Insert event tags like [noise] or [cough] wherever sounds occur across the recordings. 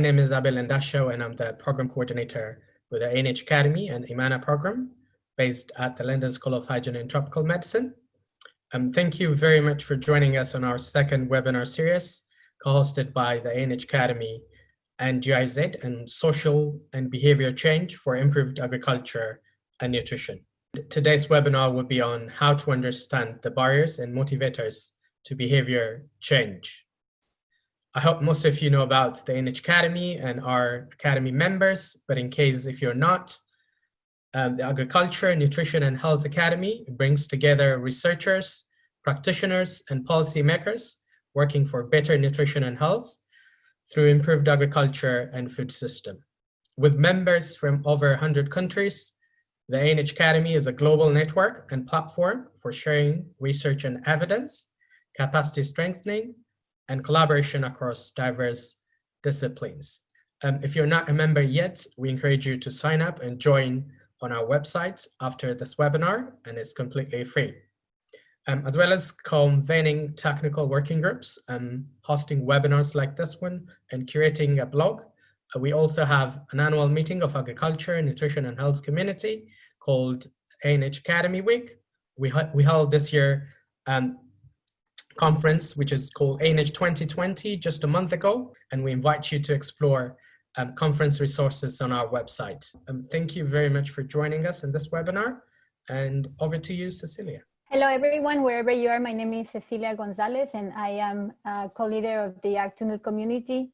My name is Abel Ndasho, and I'm the program coordinator with the ANH Academy and IMMANA program based at the London School of Hygiene and Tropical Medicine. Um, thank you very much for joining us on our second webinar series, co-hosted by the ANH Academy and GIZ and Social and Behavior Change for Improved Agriculture and Nutrition. Today's webinar will be on how to understand the barriers and motivators to behavior change. I hope most of you know about the ANH Academy and our Academy members, but in case if you're not, um, the Agriculture, Nutrition and Health Academy brings together researchers, practitioners, and policymakers working for better nutrition and health through improved agriculture and food system. With members from over 100 countries, the ANH Academy is a global network and platform for sharing research and evidence, capacity strengthening, and collaboration across diverse disciplines. Um, if you're not a member yet, we encourage you to sign up and join on our website after this webinar, and it's completely free. Um, as well as convening technical working groups and hosting webinars like this one and curating a blog. Uh, we also have an annual meeting of agriculture, nutrition and health community called ANH Academy Week. We, we held this year um, conference, which is called ANH 2020, just a month ago, and we invite you to explore um, conference resources on our website. Um, thank you very much for joining us in this webinar, and over to you, Cecilia. Hello, everyone, wherever you are. My name is Cecilia Gonzalez, and I am co-leader of the Ag2Nut community.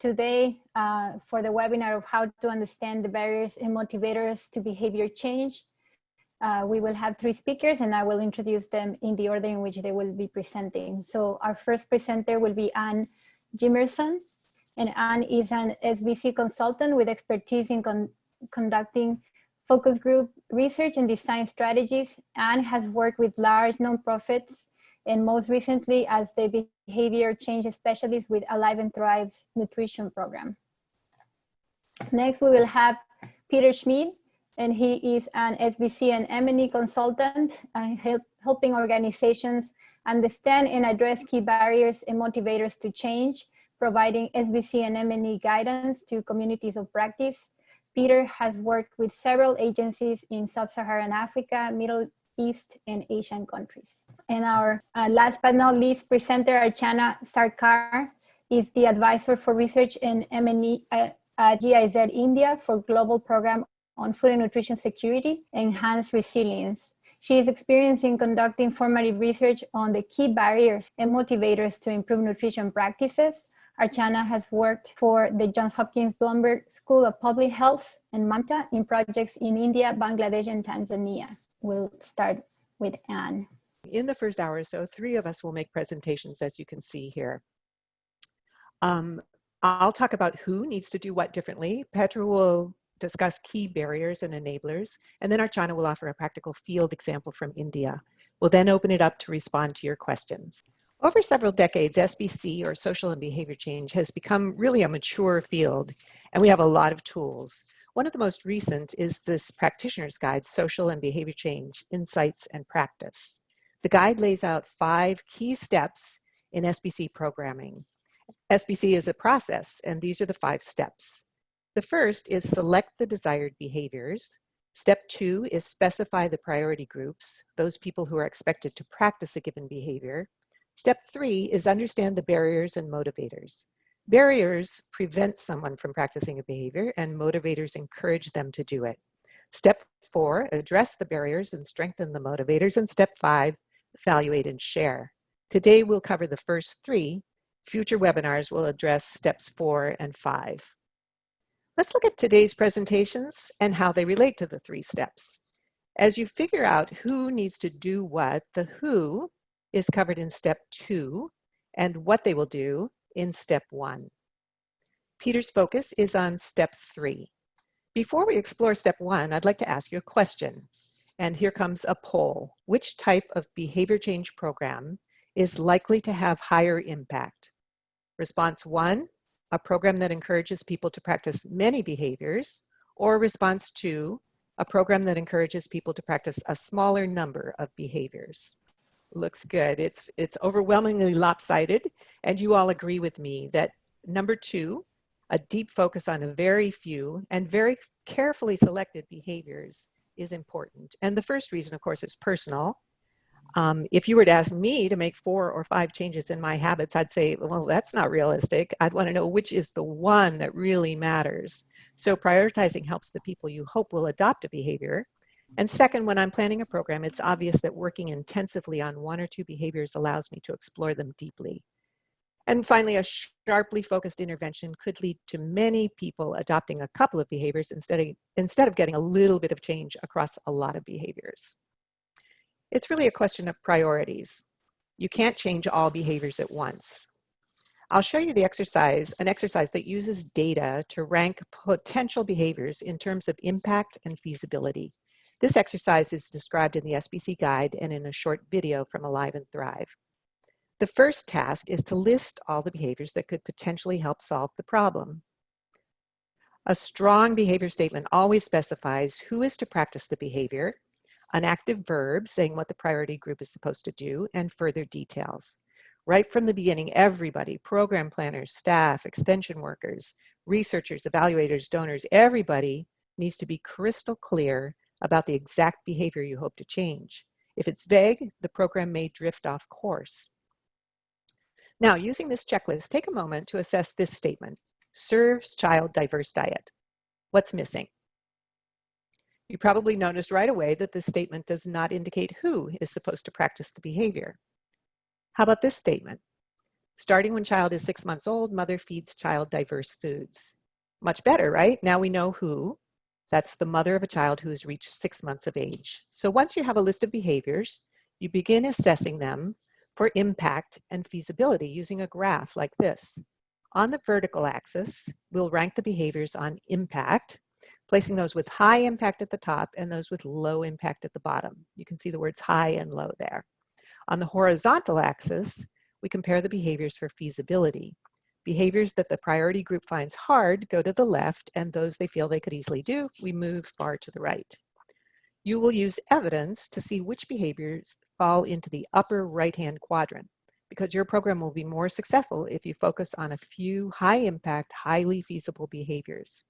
Today, uh, for the webinar of how to understand the barriers and motivators to behavior change, uh, we will have three speakers and I will introduce them in the order in which they will be presenting. So our first presenter will be Anne Jimerson. And Anne is an SBC consultant with expertise in con conducting focus group research and design strategies. Anne has worked with large nonprofits and most recently as the behavior change specialist with Alive and Thrive's nutrition program. Next, we will have Peter Schmid and he is an SBC and M&E consultant, uh, help, helping organizations understand and address key barriers and motivators to change, providing SBC and M&E guidance to communities of practice. Peter has worked with several agencies in Sub-Saharan Africa, Middle East, and Asian countries. And our uh, last but not least presenter, Archana Sarkar, is the advisor for research in M&E uh, uh, GIZ India for Global Program on food and nutrition security, and enhance resilience. She is experienced in conducting formative research on the key barriers and motivators to improve nutrition practices. Archana has worked for the Johns Hopkins Bloomberg School of Public Health and Mamta in projects in India, Bangladesh, and Tanzania. We'll start with Anne. In the first hour or so, three of us will make presentations, as you can see here. Um, I'll talk about who needs to do what differently. Petra will discuss key barriers and enablers, and then Archana will offer a practical field example from India. We'll then open it up to respond to your questions. Over several decades, SBC, or social and behavior change, has become really a mature field, and we have a lot of tools. One of the most recent is this practitioner's guide, Social and Behavior Change, Insights and Practice. The guide lays out five key steps in SBC programming. SBC is a process, and these are the five steps. The first is select the desired behaviors. Step two is specify the priority groups, those people who are expected to practice a given behavior. Step three is understand the barriers and motivators. Barriers prevent someone from practicing a behavior and motivators encourage them to do it. Step four, address the barriers and strengthen the motivators. And step five, evaluate and share. Today we'll cover the first three. Future webinars will address steps four and five. Let's look at today's presentations and how they relate to the three steps. As you figure out who needs to do what, the who is covered in step two and what they will do in step one. Peter's focus is on step three. Before we explore step one, I'd like to ask you a question. And here comes a poll. Which type of behavior change program is likely to have higher impact? Response one, a program that encourages people to practice many behaviors, or response two a program that encourages people to practice a smaller number of behaviors. Looks good. It's, it's overwhelmingly lopsided, and you all agree with me that number two, A deep focus on a very few and very carefully selected behaviors is important. And the first reason, of course, is personal. Um, if you were to ask me to make four or five changes in my habits, I'd say, well, that's not realistic. I'd want to know which is the one that really matters. So prioritizing helps the people you hope will adopt a behavior. And second, when I'm planning a program, it's obvious that working intensively on one or two behaviors allows me to explore them deeply. And finally, a sharply focused intervention could lead to many people adopting a couple of behaviors instead of, instead of getting a little bit of change across a lot of behaviors. It's really a question of priorities. You can't change all behaviors at once. I'll show you the exercise, an exercise that uses data to rank potential behaviors in terms of impact and feasibility. This exercise is described in the SBC guide and in a short video from Alive and Thrive. The first task is to list all the behaviors that could potentially help solve the problem. A strong behavior statement always specifies who is to practice the behavior an active verb saying what the priority group is supposed to do, and further details. Right from the beginning, everybody, program planners, staff, extension workers, researchers, evaluators, donors, everybody needs to be crystal clear about the exact behavior you hope to change. If it's vague, the program may drift off course. Now, using this checklist, take a moment to assess this statement. Serves child diverse diet. What's missing? You probably noticed right away that this statement does not indicate who is supposed to practice the behavior. How about this statement? Starting when child is six months old, mother feeds child diverse foods. Much better, right? Now we know who. That's the mother of a child who has reached six months of age. So once you have a list of behaviors, you begin assessing them for impact and feasibility using a graph like this. On the vertical axis, we'll rank the behaviors on impact, placing those with high impact at the top and those with low impact at the bottom. You can see the words high and low there. On the horizontal axis, we compare the behaviors for feasibility. Behaviors that the priority group finds hard go to the left and those they feel they could easily do, we move far to the right. You will use evidence to see which behaviors fall into the upper right-hand quadrant because your program will be more successful if you focus on a few high impact, highly feasible behaviors.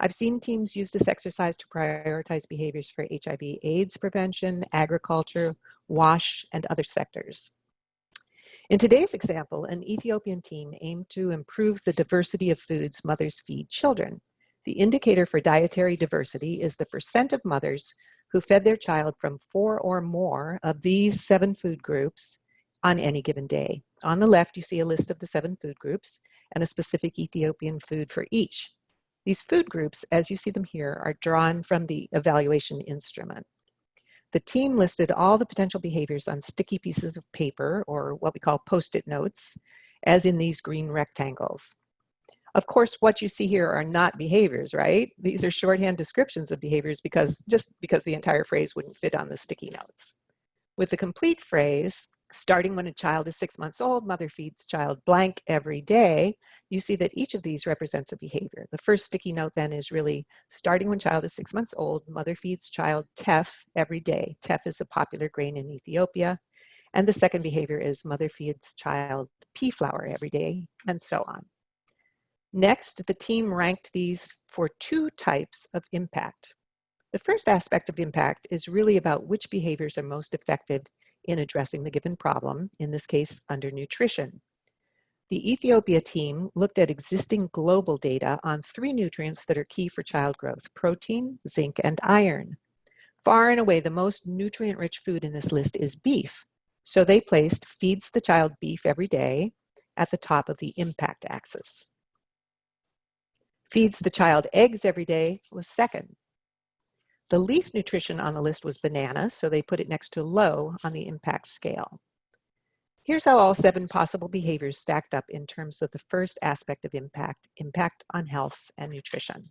I've seen teams use this exercise to prioritize behaviors for HIV AIDS prevention, agriculture, WASH, and other sectors. In today's example, an Ethiopian team aimed to improve the diversity of foods mothers feed children. The indicator for dietary diversity is the percent of mothers who fed their child from four or more of these seven food groups on any given day. On the left, you see a list of the seven food groups and a specific Ethiopian food for each. These food groups, as you see them here, are drawn from the evaluation instrument. The team listed all the potential behaviors on sticky pieces of paper, or what we call post-it notes, as in these green rectangles. Of course, what you see here are not behaviors, right? These are shorthand descriptions of behaviors because just because the entire phrase wouldn't fit on the sticky notes. With the complete phrase, starting when a child is six months old, mother feeds child blank every day, you see that each of these represents a behavior. The first sticky note then is really starting when child is six months old, mother feeds child teff every day. Teff is a popular grain in Ethiopia. And the second behavior is mother feeds child pea flour every day, and so on. Next, the team ranked these for two types of impact. The first aspect of impact is really about which behaviors are most effective in addressing the given problem, in this case, undernutrition. The Ethiopia team looked at existing global data on three nutrients that are key for child growth, protein, zinc, and iron. Far and away, the most nutrient-rich food in this list is beef. So they placed feeds the child beef every day at the top of the impact axis. Feeds the child eggs every day was second. The least nutrition on the list was bananas, so they put it next to low on the impact scale. Here's how all seven possible behaviors stacked up in terms of the first aspect of impact, impact on health and nutrition.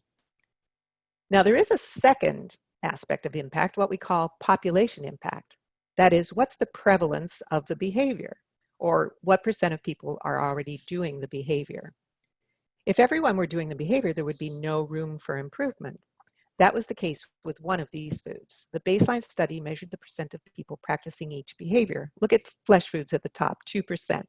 Now there is a second aspect of impact, what we call population impact. That is, what's the prevalence of the behavior, or what percent of people are already doing the behavior. If everyone were doing the behavior, there would be no room for improvement. That was the case with one of these foods. The baseline study measured the percent of people practicing each behavior. Look at flesh foods at the top, 2%.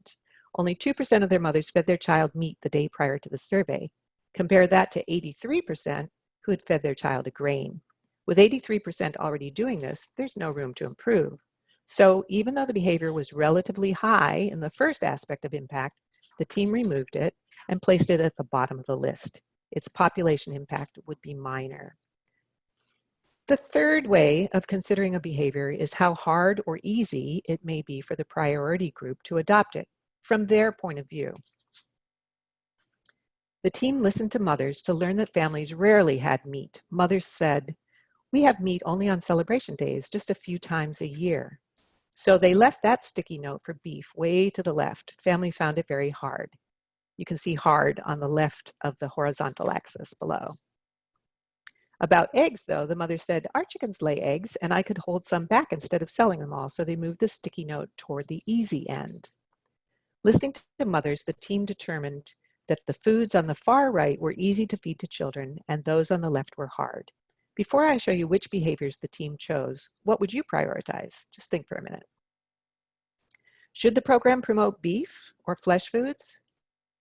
Only 2% of their mothers fed their child meat the day prior to the survey. Compare that to 83% who had fed their child a grain. With 83% already doing this, there's no room to improve. So even though the behavior was relatively high in the first aspect of impact, the team removed it and placed it at the bottom of the list. Its population impact would be minor. The third way of considering a behavior is how hard or easy it may be for the priority group to adopt it from their point of view. The team listened to mothers to learn that families rarely had meat. Mothers said, we have meat only on celebration days, just a few times a year. So they left that sticky note for beef way to the left. Families found it very hard. You can see hard on the left of the horizontal axis below. About eggs, though, the mother said, our chickens lay eggs and I could hold some back instead of selling them all. So they moved the sticky note toward the easy end. Listening to the mothers, the team determined that the foods on the far right were easy to feed to children and those on the left were hard. Before I show you which behaviors the team chose, what would you prioritize? Just think for a minute. Should the program promote beef or flesh foods?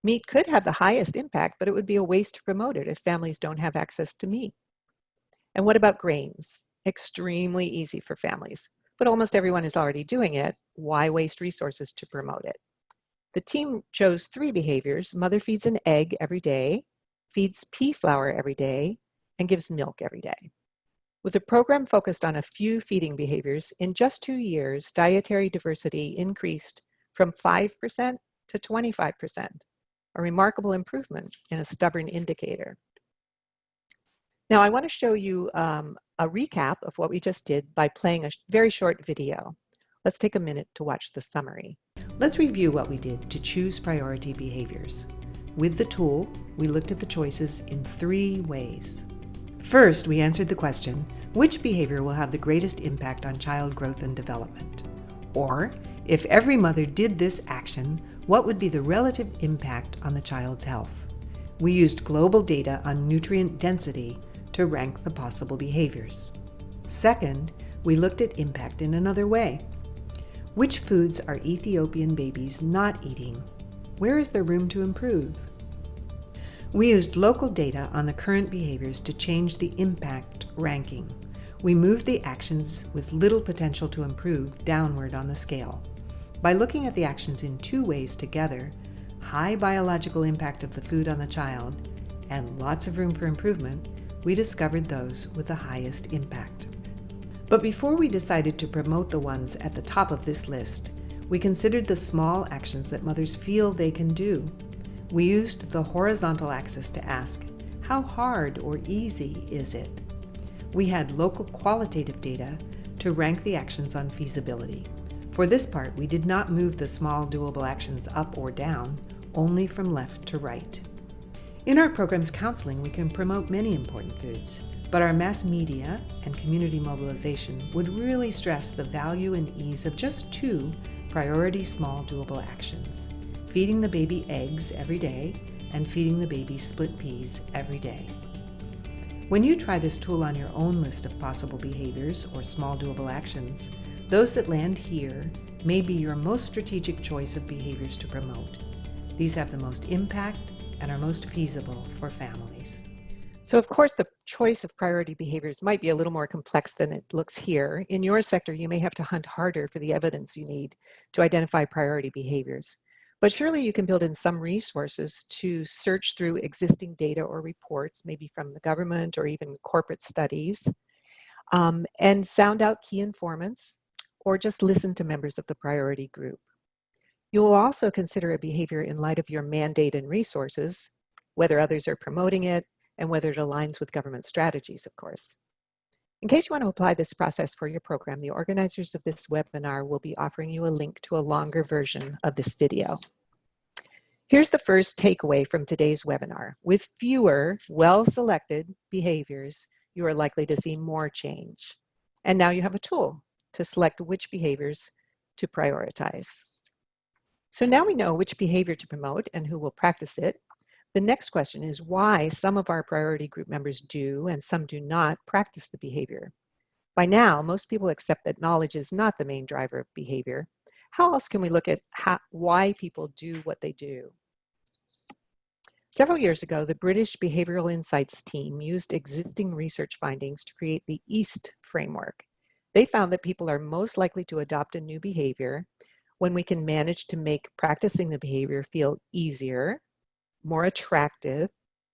Meat could have the highest impact, but it would be a waste to promote it if families don't have access to meat. And what about grains? Extremely easy for families, but almost everyone is already doing it. Why waste resources to promote it? The team chose three behaviors. Mother feeds an egg every day, feeds pea flour every day, and gives milk every day. With a program focused on a few feeding behaviors, in just two years, dietary diversity increased from 5% to 25%, a remarkable improvement in a stubborn indicator. Now I want to show you um, a recap of what we just did by playing a very short video. Let's take a minute to watch the summary. Let's review what we did to choose priority behaviors. With the tool, we looked at the choices in three ways. First, we answered the question, which behavior will have the greatest impact on child growth and development? Or, if every mother did this action, what would be the relative impact on the child's health? We used global data on nutrient density to rank the possible behaviors. Second, we looked at impact in another way. Which foods are Ethiopian babies not eating? Where is there room to improve? We used local data on the current behaviors to change the impact ranking. We moved the actions with little potential to improve downward on the scale. By looking at the actions in two ways together, high biological impact of the food on the child and lots of room for improvement, we discovered those with the highest impact. But before we decided to promote the ones at the top of this list, we considered the small actions that mothers feel they can do. We used the horizontal axis to ask, how hard or easy is it? We had local qualitative data to rank the actions on feasibility. For this part, we did not move the small doable actions up or down, only from left to right. In our program's counseling, we can promote many important foods, but our mass media and community mobilization would really stress the value and ease of just two priority small doable actions, feeding the baby eggs every day and feeding the baby split peas every day. When you try this tool on your own list of possible behaviors or small doable actions, those that land here may be your most strategic choice of behaviors to promote. These have the most impact and are most feasible for families. So of course, the choice of priority behaviors might be a little more complex than it looks here. In your sector, you may have to hunt harder for the evidence you need to identify priority behaviors. But surely you can build in some resources to search through existing data or reports, maybe from the government or even corporate studies, um, and sound out key informants, or just listen to members of the priority group. You will also consider a behavior in light of your mandate and resources, whether others are promoting it, and whether it aligns with government strategies, of course. In case you want to apply this process for your program, the organizers of this webinar will be offering you a link to a longer version of this video. Here's the first takeaway from today's webinar. With fewer well-selected behaviors, you are likely to see more change. And now you have a tool to select which behaviors to prioritize. So now we know which behavior to promote and who will practice it. The next question is why some of our priority group members do and some do not practice the behavior. By now, most people accept that knowledge is not the main driver of behavior. How else can we look at how, why people do what they do? Several years ago, the British Behavioral Insights team used existing research findings to create the EAST framework. They found that people are most likely to adopt a new behavior when we can manage to make practicing the behavior feel easier, more attractive,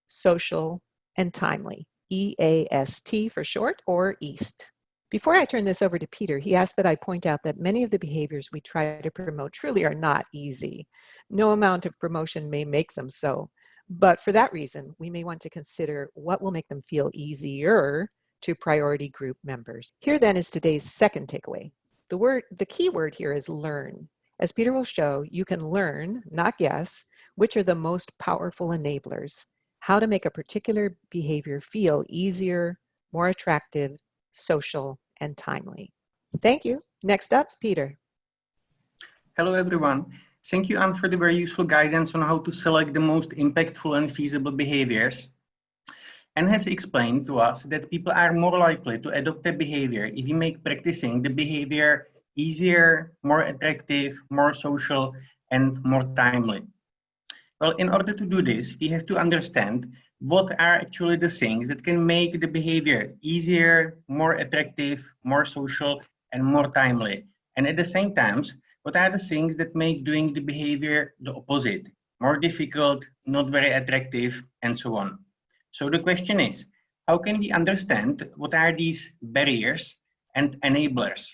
social, and timely. EAST for short, or EAST. Before I turn this over to Peter, he asked that I point out that many of the behaviors we try to promote truly are not easy. No amount of promotion may make them so. But for that reason, we may want to consider what will make them feel easier to priority group members. Here then is today's second takeaway. The word, the key word here is learn. As Peter will show, you can learn, not guess, which are the most powerful enablers, how to make a particular behavior feel easier, more attractive, social, and timely. Thank you. Next up, Peter. Hello, everyone. Thank you, Anne, for the very useful guidance on how to select the most impactful and feasible behaviors. Anne has explained to us that people are more likely to adopt a behavior if we make practicing the behavior easier, more attractive, more social, and more timely. Well, in order to do this, we have to understand what are actually the things that can make the behavior easier, more attractive, more social, and more timely. And at the same time, what are the things that make doing the behavior the opposite, more difficult, not very attractive, and so on. So the question is, how can we understand what are these barriers and enablers?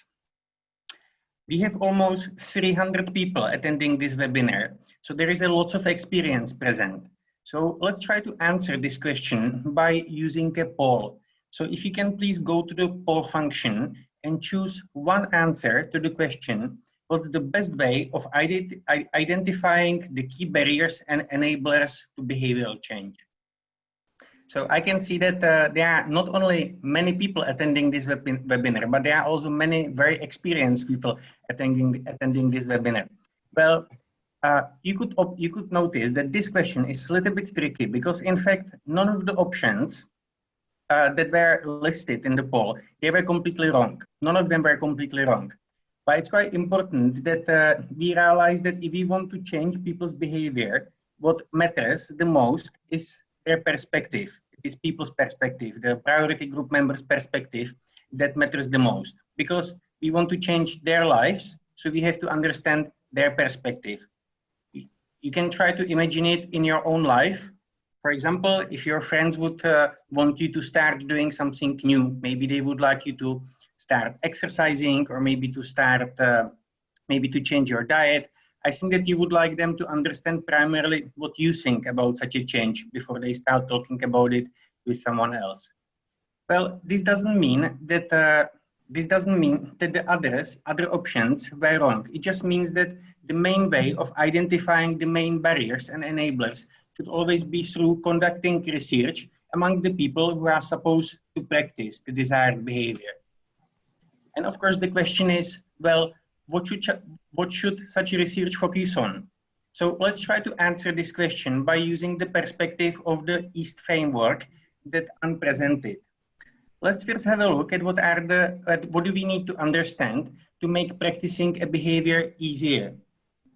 We have almost 300 people attending this webinar, so there is a lot of experience present. So let's try to answer this question by using a poll. So if you can please go to the poll function and choose one answer to the question, what's the best way of ident identifying the key barriers and enablers to behavioral change. So I can see that uh, there are not only many people attending this web webinar, but there are also many very experienced people attending, attending this webinar. Well, uh, you could you could notice that this question is a little bit tricky because in fact none of the options uh, that were listed in the poll they were completely wrong. None of them were completely wrong. But it's quite important that uh, we realize that if we want to change people's behavior, what matters the most is their perspective. It is people's perspective, the priority group members' perspective that matters the most. Because we want to change their lives, so we have to understand their perspective. You can try to imagine it in your own life. For example, if your friends would uh, want you to start doing something new, maybe they would like you to start exercising or maybe to start, uh, maybe to change your diet. I think that you would like them to understand primarily what you think about such a change before they start talking about it with someone else. Well, this doesn't mean that uh, this doesn't mean that the others, other options were wrong. It just means that the main way of identifying the main barriers and enablers should always be through conducting research among the people who are supposed to practice the desired behavior. And of course, the question is, well, what should, what should such research focus on? So let's try to answer this question by using the perspective of the EAST framework that Anne presented. Let's first have a look at what are the, at what do we need to understand to make practicing a behavior easier.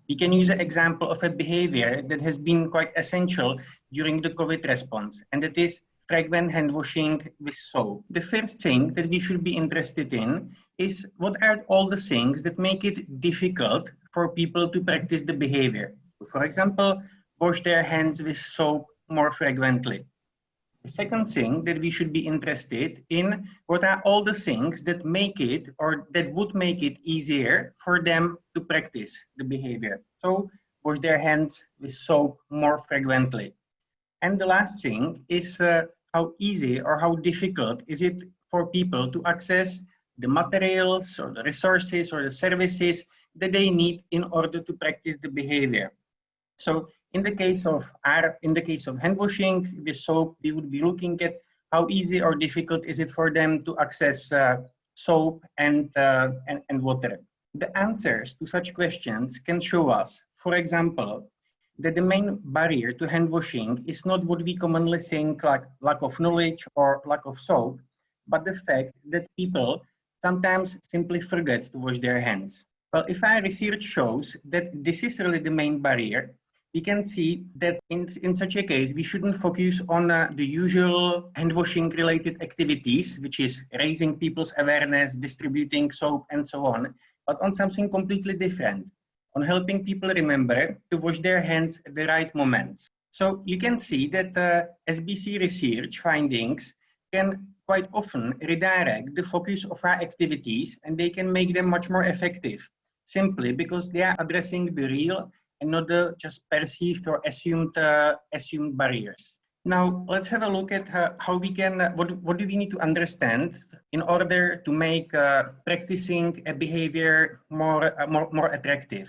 We can use an example of a behavior that has been quite essential during the COVID response, and that is frequent hand washing with soap. The first thing that we should be interested in is what are all the things that make it difficult for people to practice the behavior. For example, wash their hands with soap more frequently. The second thing that we should be interested in, what are all the things that make it or that would make it easier for them to practice the behavior. So wash their hands with soap more frequently. And the last thing is uh, how easy or how difficult is it for people to access the materials or the resources or the services that they need in order to practice the behavior. So in the case of our, in the case of hand washing with soap, we would be looking at how easy or difficult is it for them to access uh, soap and, uh, and, and water. The answers to such questions can show us, for example, that the main barrier to hand washing is not what we commonly think like lack of knowledge or lack of soap, but the fact that people sometimes simply forget to wash their hands. Well, if our research shows that this is really the main barrier, we can see that in, in such a case, we shouldn't focus on uh, the usual hand washing related activities, which is raising people's awareness, distributing soap and so on, but on something completely different, on helping people remember to wash their hands at the right moments. So you can see that uh, SBC research findings can quite often redirect the focus of our activities and they can make them much more effective simply because they are addressing the real and not the just perceived or assumed uh, assumed barriers. Now let's have a look at uh, how we can, uh, what, what do we need to understand in order to make uh, practicing a behavior more, uh, more, more attractive.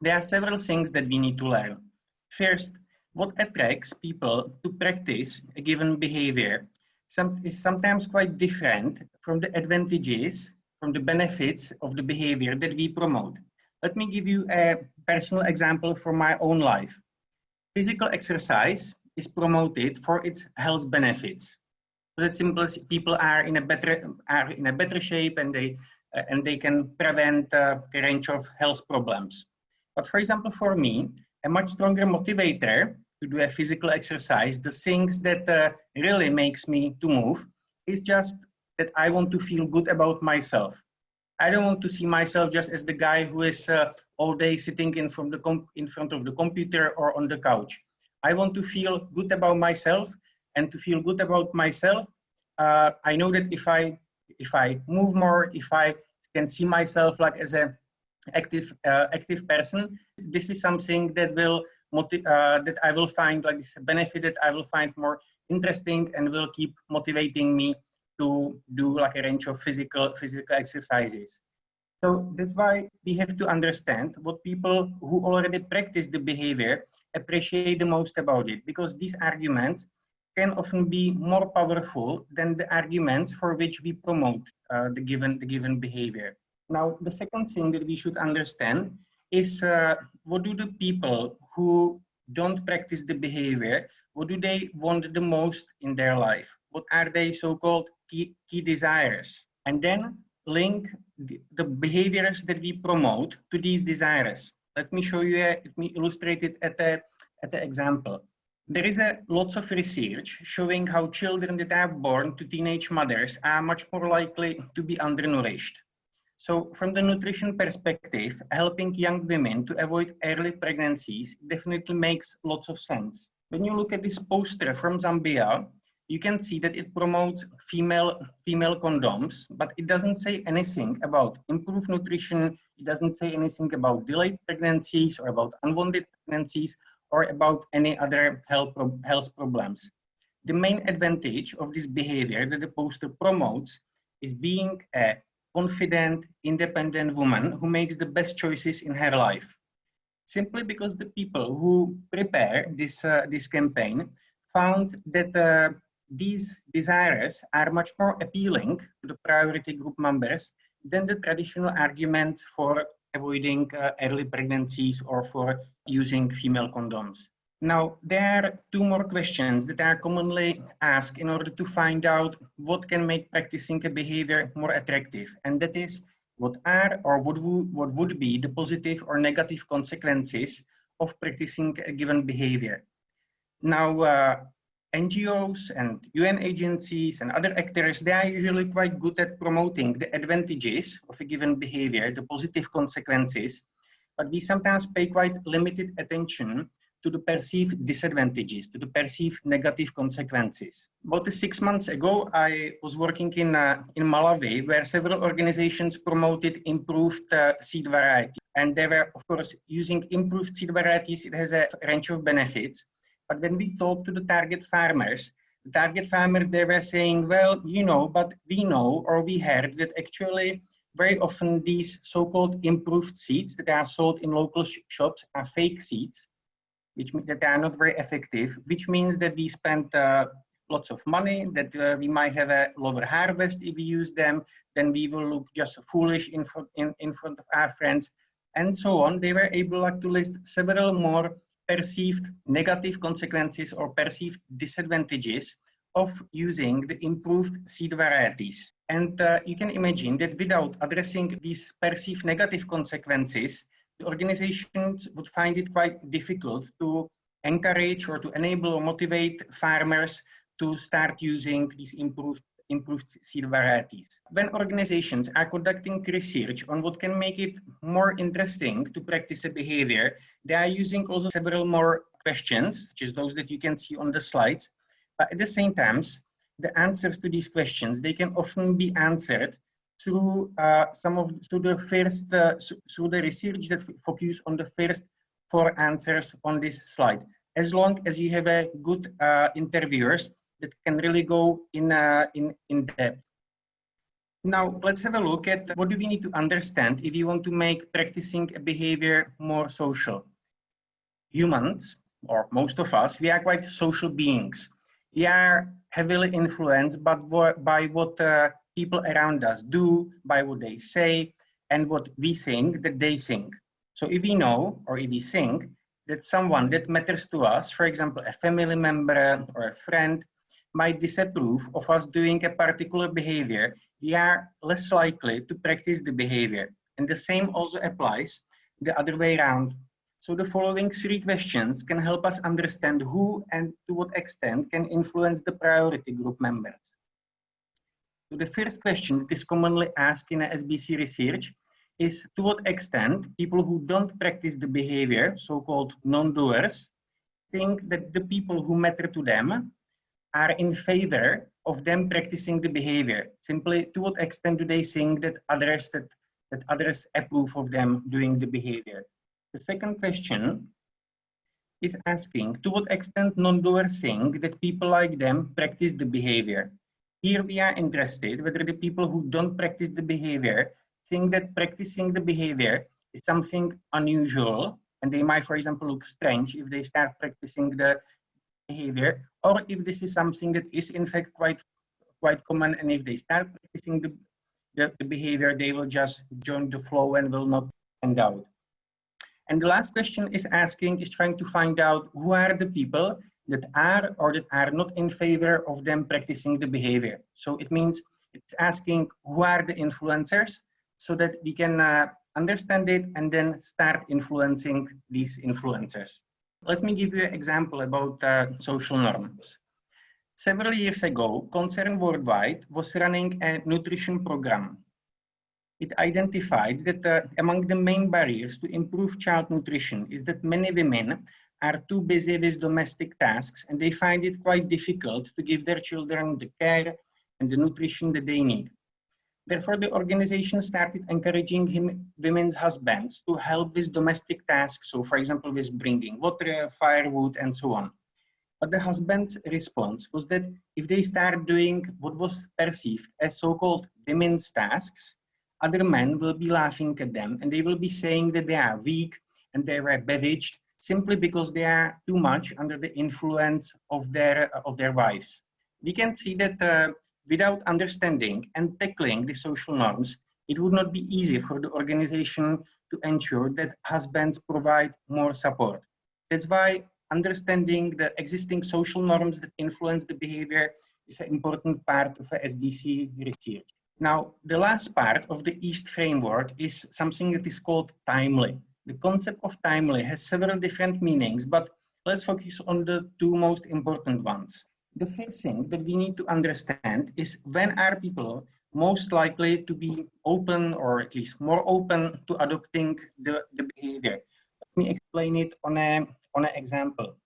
There are several things that we need to learn. First, what attracts people to practice a given behavior some, is sometimes quite different from the advantages, from the benefits of the behavior that we promote. Let me give you a personal example from my own life. Physical exercise is promoted for its health benefits. So that simple people are in a better are in a better shape and they uh, and they can prevent uh, a range of health problems. But for example, for me, a much stronger motivator to do a physical exercise, the things that uh, really makes me to move is just that I want to feel good about myself. I don't want to see myself just as the guy who is uh, all day sitting in, from the in front of the computer or on the couch. I want to feel good about myself and to feel good about myself. Uh, I know that if I, if I move more, if I can see myself like as an active, uh, active person, this is something that will uh, that I will find like this benefit that I will find more interesting and will keep motivating me to do like a range of physical physical exercises. So that's why we have to understand what people who already practice the behavior appreciate the most about it, because these arguments can often be more powerful than the arguments for which we promote uh, the given the given behavior. Now, the second thing that we should understand is uh, what do the people who don't practice the behavior, what do they want the most in their life? What are they so-called key, key desires? And then link the, the, behaviors that we promote to these desires. Let me show you, a, let me illustrate it at a, at an example. There is a lots of research showing how children that are born to teenage mothers are much more likely to be undernourished. So from the nutrition perspective, helping young women to avoid early pregnancies definitely makes lots of sense. When you look at this poster from Zambia, you can see that it promotes female, female condoms, but it doesn't say anything about improved nutrition. It doesn't say anything about delayed pregnancies or about unwanted pregnancies or about any other health, health problems. The main advantage of this behavior that the poster promotes is being a confident, independent woman who makes the best choices in her life. Simply because the people who prepare this, uh, this campaign found that uh, these desires are much more appealing to the priority group members than the traditional argument for avoiding uh, early pregnancies or for using female condoms. Now, there are two more questions that are commonly asked in order to find out what can make practicing a behavior more attractive. And that is, what are or what would, what would be the positive or negative consequences of practicing a given behavior. Now, uh, NGOs and UN agencies and other actors, they are usually quite good at promoting the advantages of a given behavior, the positive consequences, but we sometimes pay quite limited attention to the perceived disadvantages, to the perceived negative consequences. About six months ago, I was working in, uh, in Malawi, where several organizations promoted improved uh, seed variety. And they were, of course, using improved seed varieties, it has a range of benefits. But when we talked to the target farmers, the target farmers, they were saying, well, you know, but we know or we heard that actually very often these so-called improved seeds that are sold in local sh shops are fake seeds which means that they are not very effective, which means that we spend uh, lots of money, that uh, we might have a lower harvest if we use them, then we will look just foolish in front, in, in front of our friends, and so on. They were able like, to list several more perceived negative consequences or perceived disadvantages of using the improved seed varieties. And uh, you can imagine that without addressing these perceived negative consequences, organizations would find it quite difficult to encourage or to enable or motivate farmers to start using these improved improved seed varieties. When organizations are conducting research on what can make it more interesting to practice a behavior, they are using also several more questions, which is those that you can see on the slides. But at the same time, the answers to these questions, they can often be answered through some of through the first through the research that focus on the first four answers on this slide. As long as you have a good uh, interviewers that can really go in, uh, in, in depth. Now, let's have a look at what do we need to understand if you want to make practicing a behavior more social. Humans, or most of us, we are quite social beings. We are heavily influenced by what, by what uh, people around us do, by what they say, and what we think that they think. So if we know, or if we think, that someone that matters to us, for example, a family member or a friend, might disapprove of us doing a particular behavior, we are less likely to practice the behavior. And the same also applies the other way around. So the following three questions can help us understand who and to what extent can influence the priority group members. So the first question that is commonly asked in SBC research is to what extent people who don't practice the behavior, so-called non-doers, think that the people who matter to them are in favor of them practicing the behavior. Simply, to what extent do they think that others that, that others approve of them doing the behavior? The second question is asking to what extent non-doers think that people like them practice the behavior. Here we are interested whether the people who don't practice the behavior think that practicing the behavior is something unusual and they might, for example, look strange if they start practicing the behavior, or if this is something that is in fact quite quite common, and if they start practicing the, the, the behavior, they will just join the flow and will not stand out. And the last question is asking, is trying to find out who are the people that are or that are not in favor of them practicing the behavior. So it means it's asking who are the influencers so that we can uh, understand it and then start influencing these influencers. Let me give you an example about uh, social norms. Several years ago, Concern Worldwide was running a nutrition program. It identified that uh, among the main barriers to improve child nutrition is that many women are too busy with domestic tasks and they find it quite difficult to give their children the care and the nutrition that they need. Therefore, the organization started encouraging him, women's husbands to help with domestic tasks. So, for example, with bringing water, firewood, and so on. But the husband's response was that if they start doing what was perceived as so-called women's tasks, other men will be laughing at them and they will be saying that they are weak and they were bewitched simply because they are too much under the influence of their, of their wives. We can see that uh, without understanding and tackling the social norms, it would not be easy for the organization to ensure that husbands provide more support. That's why understanding the existing social norms that influence the behavior is an important part of SBC research. Now, the last part of the EAST framework is something that is called timely. The concept of timely has several different meanings, but let's focus on the two most important ones the first thing that we need to understand is when are people most likely to be open or at least more open to adopting the, the behavior. Let me explain it on, a, on an example.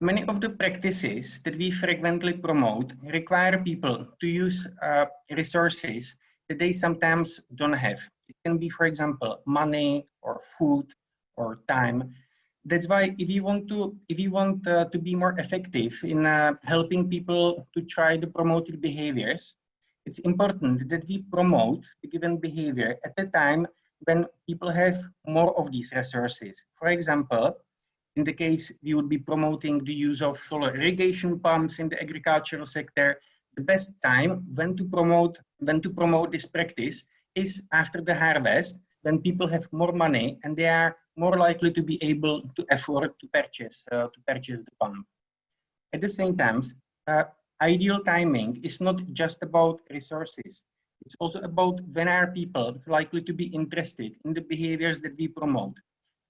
Many of the practices that we frequently promote require people to use uh, resources that they sometimes don't have. Can be, for example, money or food or time. That's why if you want to if you want uh, to be more effective in uh, helping people to try the promoted behaviors it's important that we promote the given behavior at the time when people have more of these resources. For example in the case we would be promoting the use of solar irrigation pumps in the agricultural sector the best time when to promote when to promote this practice is after the harvest then people have more money and they are more likely to be able to afford to purchase uh, to purchase the pump. At the same time, uh, ideal timing is not just about resources. It's also about when are people likely to be interested in the behaviors that we promote.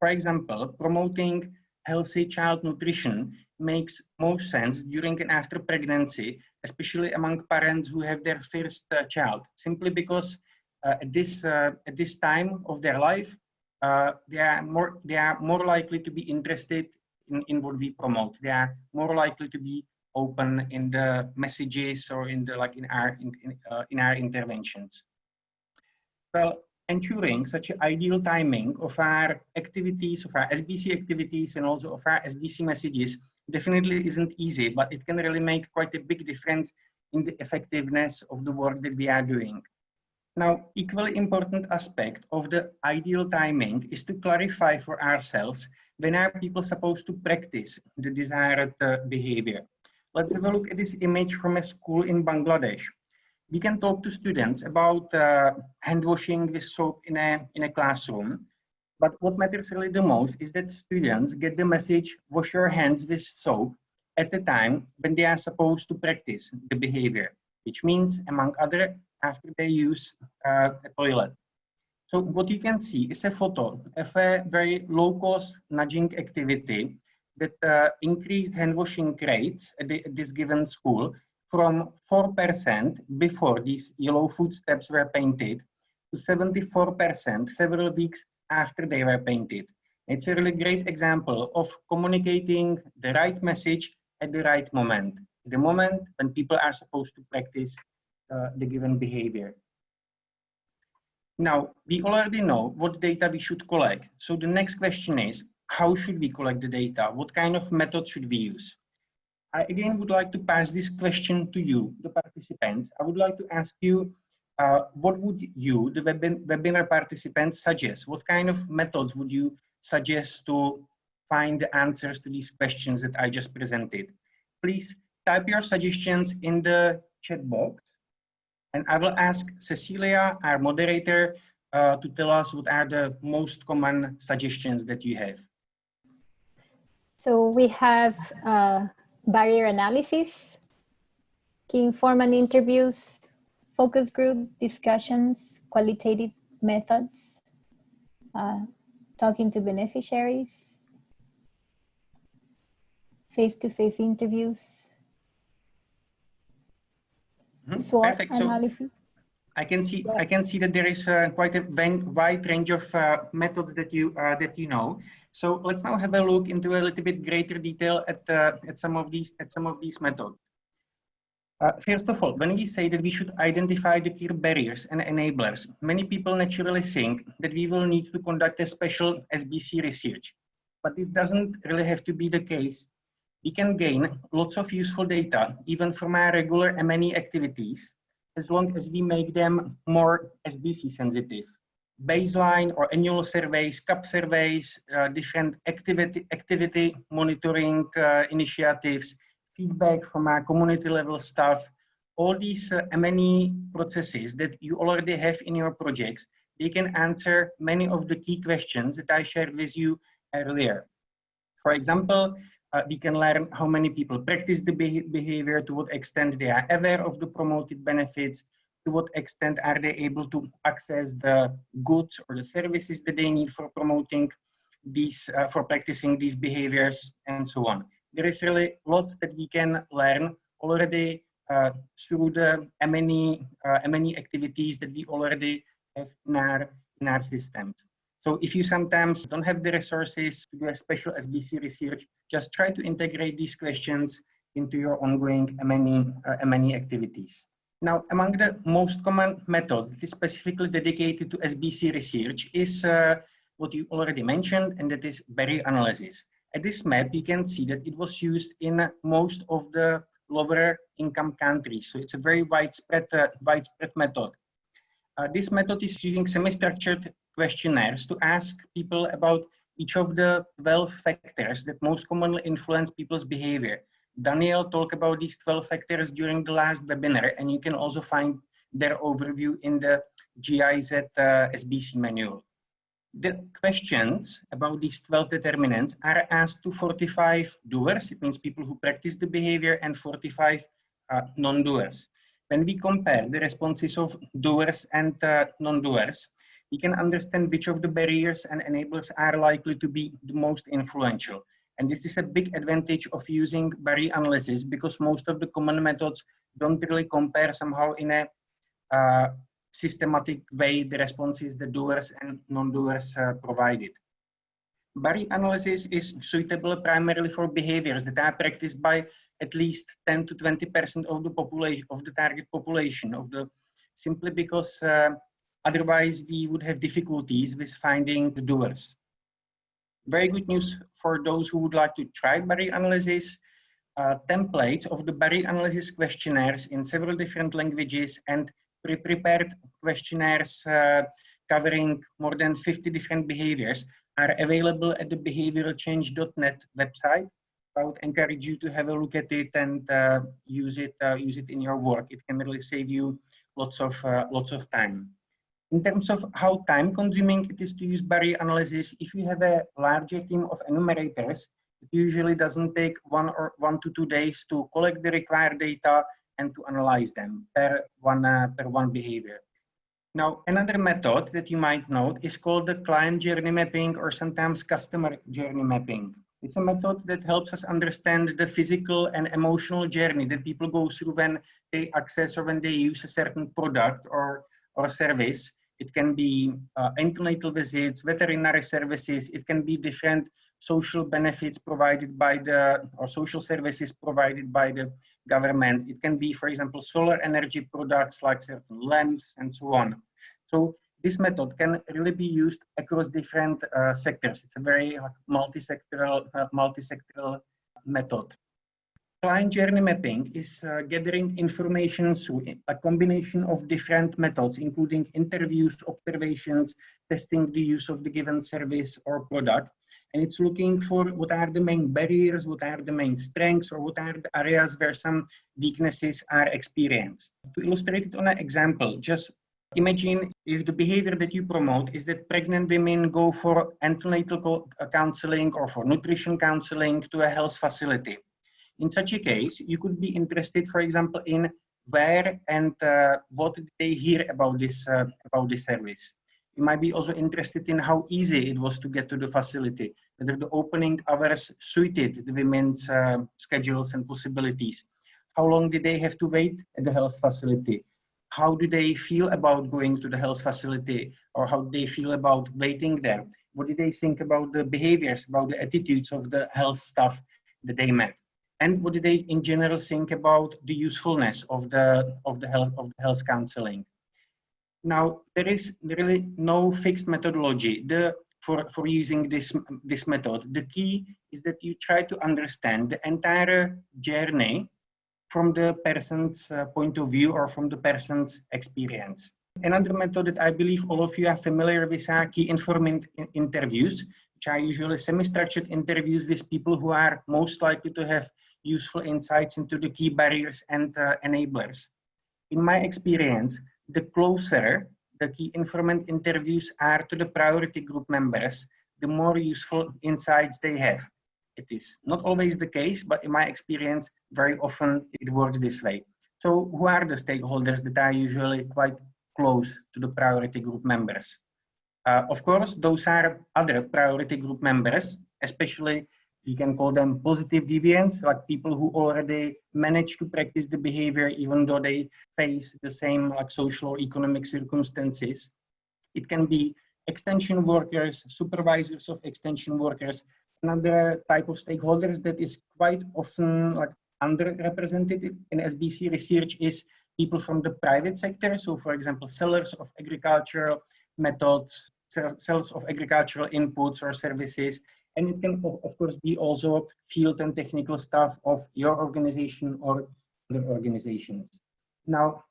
For example, promoting healthy child nutrition makes most sense during and after pregnancy, especially among parents who have their first uh, child, simply because at this uh, at this time of their life, uh, they are more they are more likely to be interested in, in what we promote. They are more likely to be open in the messages or in the like in our in, in, uh, in our interventions. Well, ensuring such an ideal timing of our activities, of our SBC activities, and also of our SBC messages definitely isn't easy, but it can really make quite a big difference in the effectiveness of the work that we are doing. Now, equally important aspect of the ideal timing is to clarify for ourselves when are people supposed to practice the desired uh, behavior. Let's have a look at this image from a school in Bangladesh. We can talk to students about uh, hand washing with soap in a, in a classroom, but what matters really the most is that students get the message, wash your hands with soap at the time when they are supposed to practice the behavior, which means, among other, after they use uh, a toilet. So what you can see is a photo of a very low-cost nudging activity that uh, increased hand washing rates at, the, at, this given school from 4% before these yellow footsteps were painted to 74% several weeks after they were painted. It's a really great example of communicating the right message at the right moment, the moment when people are supposed to practice uh, the given behavior. Now, we already know what data we should collect. So the next question is, how should we collect the data? What kind of method should we use? I again would like to pass this question to you, the participants. I would like to ask you, uh, what would you, the webinar participants, suggest? What kind of methods would you suggest to find the answers to these questions that I just presented? Please type your suggestions in the chat box and I will ask Cecilia, our moderator, uh, to tell us what are the most common suggestions that you have. So we have uh, barrier analysis, key informant interviews, focus group discussions, qualitative methods, uh, talking to beneficiaries, face-to-face -face interviews, mm -hmm. SWOT Perfect. analysis. So I can see yeah. I can see that there is uh, quite a wide range of uh, methods that you uh, that you know. So let's now have a look into a little bit greater detail at uh, at some of these at some of these methods. Uh, first of all, when we say that we should identify the key barriers and enablers, many people naturally think that we will need to conduct a special SBC research. But this doesn't really have to be the case. We can gain lots of useful data, even from our regular M&E activities, as long as we make them more SBC sensitive. Baseline or annual surveys, KAP surveys, uh, different activity, activity monitoring uh, initiatives, feedback from our community level staff, all these uh, M&E processes that you already have in your projects, they can answer many of the key questions that I shared with you earlier. For example, uh, we can learn how many people practice the behavior, to what extent they are aware of the promoted benefits, to what extent are they able to access the goods or the services that they need for promoting these, uh, for practicing these behaviors and so on there is really lots that we can learn already uh, through the M&E, uh, M&E activities that we already have in our, in our systems. So if you sometimes don't have the resources to do a special SBC research, just try to integrate these questions into your ongoing M&E, uh, M&E activities. Now, among the most common methods that is specifically dedicated to SBC research is uh, what you already mentioned, and that is barrier analysis. At this map, you can see that it was used in most of the lower income countries. So it's a very widespread, uh, widespread method. Uh, this method is using semi-structured questionnaires to ask people about each of the 12 factors that most commonly influence people's behavior. Daniel talked about these 12 factors during the last webinar, and you can also find their overview in the GIZ uh, SBC manual the questions about these 12 determinants are asked to 45 doers. It means people who practice the behavior and 45 uh, non-doers. When we compare the responses of doers and uh, non-doers, we can understand which of the barriers and enablers are likely to be the most influential. And this is a big advantage of using barrier analysis because most of the common methods don't really compare somehow in a uh, systematic way the responses the doers and non-doers uh, provided. Barrier analysis is suitable primarily for behaviors that are practiced by at least 10 to 20% of the population, of the target population, of the simply because uh, otherwise we would have difficulties with finding the doers. Very good news for those who would like to try barrier analysis. Uh, templates of the barrier analysis questionnaires in several different languages and pre-prepared questionnaires uh, covering more than 50 different behaviors are available at the behavioralchange.net website. I would encourage you to have a look at it and uh, use it uh, use it in your work. It can really save you lots of uh, lots of time. In terms of how time consuming it is to use barrier analysis, if you have a larger team of enumerators, it usually doesn't take one or one to two days to collect the required data and to analyze them per one uh, per one behavior. Now, another method that you might note is called the client journey mapping or sometimes customer journey mapping. It's a method that helps us understand the physical and emotional journey that people go through when they access or when they use a certain product or, or service. It can be uh, antenatal visits, veterinary services. It can be different social benefits provided by the, or social services provided by the government. It can be, for example, solar energy products like certain lamps and so on. So this method can really be used across different uh, sectors. It's a very multi-sectoral, uh, multi-sectoral method. Client journey mapping is uh, gathering information through a combination of different methods, including interviews, observations, testing the use of the given service or product, and it's looking for what are the main barriers, what are the main strengths, or what are the areas where some weaknesses are experienced. To illustrate it on an example, just imagine if the behavior that you promote is that pregnant women go for antenatal counseling or for nutrition counseling to a health facility. In such a case, you could be interested, for example, in where and uh, what did they hear about this uh, about this service. You might be also interested in how easy it was to get to the facility, whether the opening hours suited the women's uh, schedules and possibilities. How long did they have to wait at the health facility? How do they feel about going to the health facility or how they feel about waiting there? What did they think about the behaviors, about the attitudes of the health staff that they met? And what did they in general think about the usefulness of the, of the, health, of the health counseling? Now, there is really no fixed methodology. The for, for using this, this method. The key is that you try to understand the entire journey from the person's uh, point of view or from the person's experience. Another method that I believe all of you are familiar with are key informant interviews, which are usually semi-structured interviews with people who are most likely to have useful insights into the key barriers and uh, enablers. In my experience, the closer the key informant interviews are to the priority group members, the more useful insights they have. It is not always the case, but in my experience, very often it works this way. So who are the stakeholders that are usually quite close to the priority group members? Uh, of course, those are other priority group members, especially we can call them positive deviants, like people who already manage to practice the behavior even though they face the same like social or economic circumstances. It can be extension workers, supervisors of extension workers, another type of stakeholders that is quite often like underrepresented in SBC research is people from the private sector. So for example, sellers of agricultural methods, sellers of agricultural inputs or services, and it can, of course, be also field and technical staff of your organization or other organizations. Now,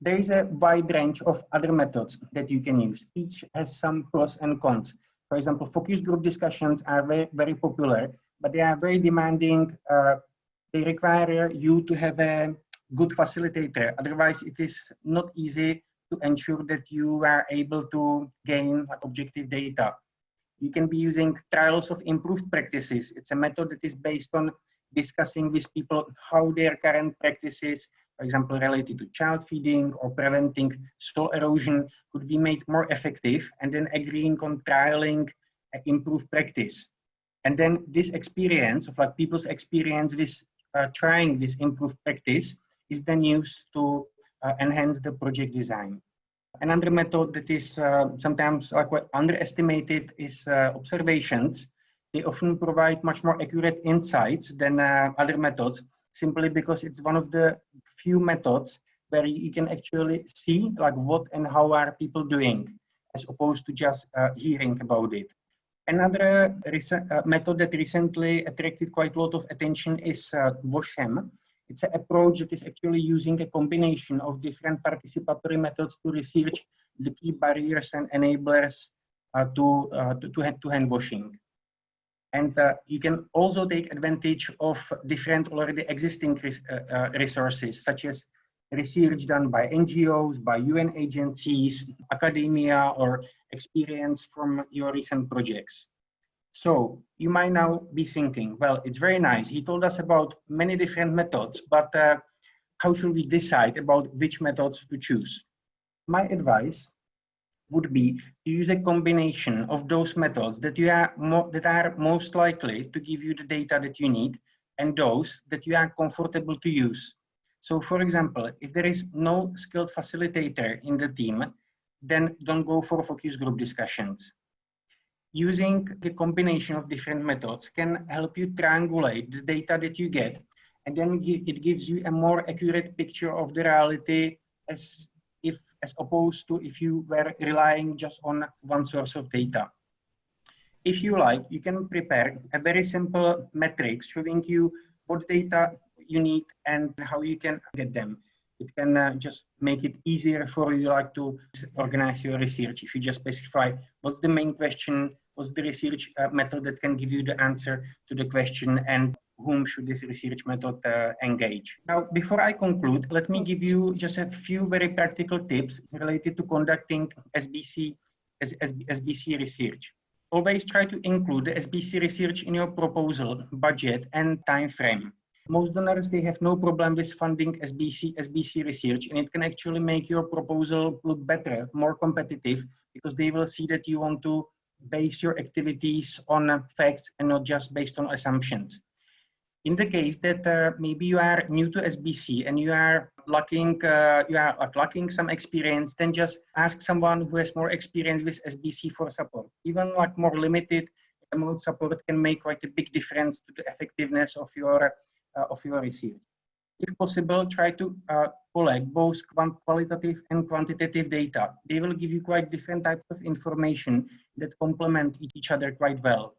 there is a wide range of other methods that you can use. Each has some pros and cons. For example, focus group discussions are very, very popular, but they are very demanding. Uh, they require you to have a good facilitator. Otherwise, it is not easy to ensure that you are able to gain objective data. You can be using trials of improved practices. It's a method that is based on discussing with people how their current practices for example, related to child feeding or preventing soil erosion could be made more effective and then agreeing on trialing improved practice. And then this experience of like people's experience with uh, trying this improved practice is then used to uh, enhance the project design. Another method that is uh, sometimes underestimated is uh, observations. They often provide much more accurate insights than uh, other methods, simply because it's one of the few methods where you can actually see like what and how are people doing, as opposed to just uh, hearing about it. Another uh, method that recently attracted quite a lot of attention is uh, WASH'Em. It's an approach that is actually using a combination of different participatory methods to research the key barriers and enablers uh, to, uh, to, to, hand, to hand washing. And uh, you can also take advantage of different already existing res uh, uh, resources, such as research done by NGOs, by UN agencies, academia, or experience from your recent projects. So you might now be thinking, well, it's very nice. He told us about many different methods, but uh, how should we decide about which methods to choose? My advice would be to use a combination of those methods that you are that are most likely to give you the data that you need and those that you are comfortable to use. So for example, if there is no skilled facilitator in the team, then don't go for focus group discussions. Using the combination of different methods can help you triangulate the data that you get, and then it gives you a more accurate picture of the reality as if as opposed to if you were relying just on one source of data. If you like, you can prepare a very simple matrix showing you what data you need and how you can get them. It can uh, just make it easier for you like to organize your research. If you just specify what's the main question, what's the research uh, method that can give you the answer to the question and whom should this research method uh, engage. Now, before I conclude, let me give you just a few very practical tips related to conducting SBC, SBC research. Always try to include the SBC research in your proposal, budget, and time frame. Most donors, they have no problem with funding SBC, SBC research, and it can actually make your proposal look better, more competitive, because they will see that you want to base your activities on facts and not just based on assumptions. In the case that uh, maybe you are new to SBC and you are lacking, uh, you are lacking some experience, then just ask someone who has more experience with SBC for support. Even like more limited amount support can make quite a big difference to the effectiveness of your of your research. If possible, try to uh, collect both qualitative and quantitative data. They will give you quite different types of information that complement each other quite well.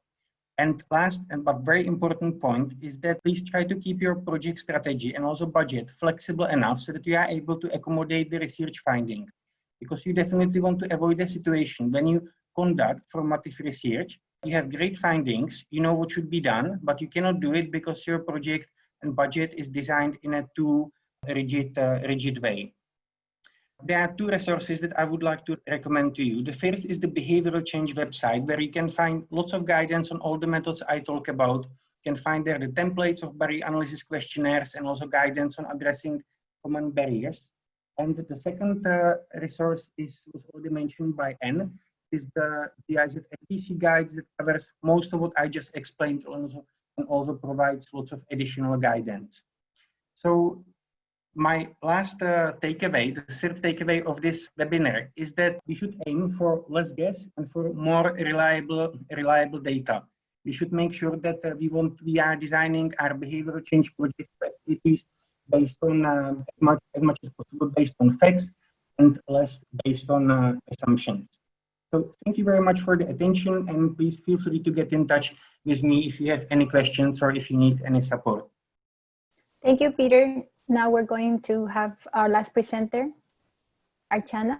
And last and but very important point is that please try to keep your project strategy and also budget flexible enough so that you are able to accommodate the research findings. Because you definitely want to avoid a situation when you conduct formative research, you have great findings, you know what should be done, but you cannot do it because your project and budget is designed in a too rigid, uh, rigid way. There are two resources that I would like to recommend to you. The first is the behavioral change website where you can find lots of guidance on all the methods I talk about. You can find there the templates of barrier analysis questionnaires and also guidance on addressing common barriers. And the second uh, resource is was already mentioned by Anne, is the GIZ SBC guides that covers most of what I just explained also, and also provides lots of additional guidance. So my last uh, takeaway, the third takeaway of this webinar is that we should aim for less guess and for more reliable, reliable data. We should make sure that uh, we want we are designing our behavioral change project activities based on uh, as much as much as possible based on facts and less based on uh, assumptions. So thank you very much for the attention and please feel free to get in touch with me if you have any questions or if you need any support. Thank you, Peter. Now we're going to have our last presenter, Archana.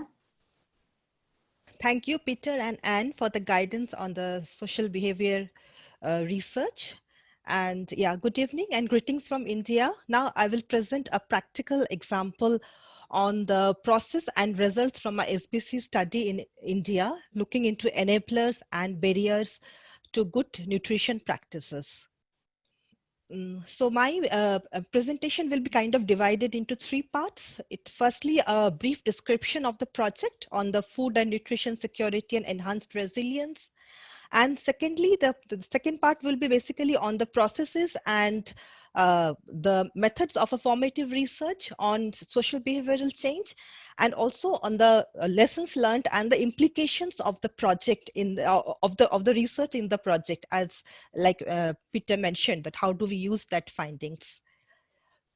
Thank you, Peter and Anne, for the guidance on the social behavior uh, research. And yeah, good evening and greetings from India. Now I will present a practical example on the process and results from my SBC study in India, looking into enablers and barriers to good nutrition practices. Mm, so my uh, uh, presentation will be kind of divided into three parts. It firstly a brief description of the project on the food and nutrition security and enhanced resilience. And secondly, the, the second part will be basically on the processes and uh, the methods of a formative research on social behavioral change and also on the uh, lessons learned and the implications of the project in the, uh, of the of the research in the project as like uh, Peter mentioned that how do we use that findings.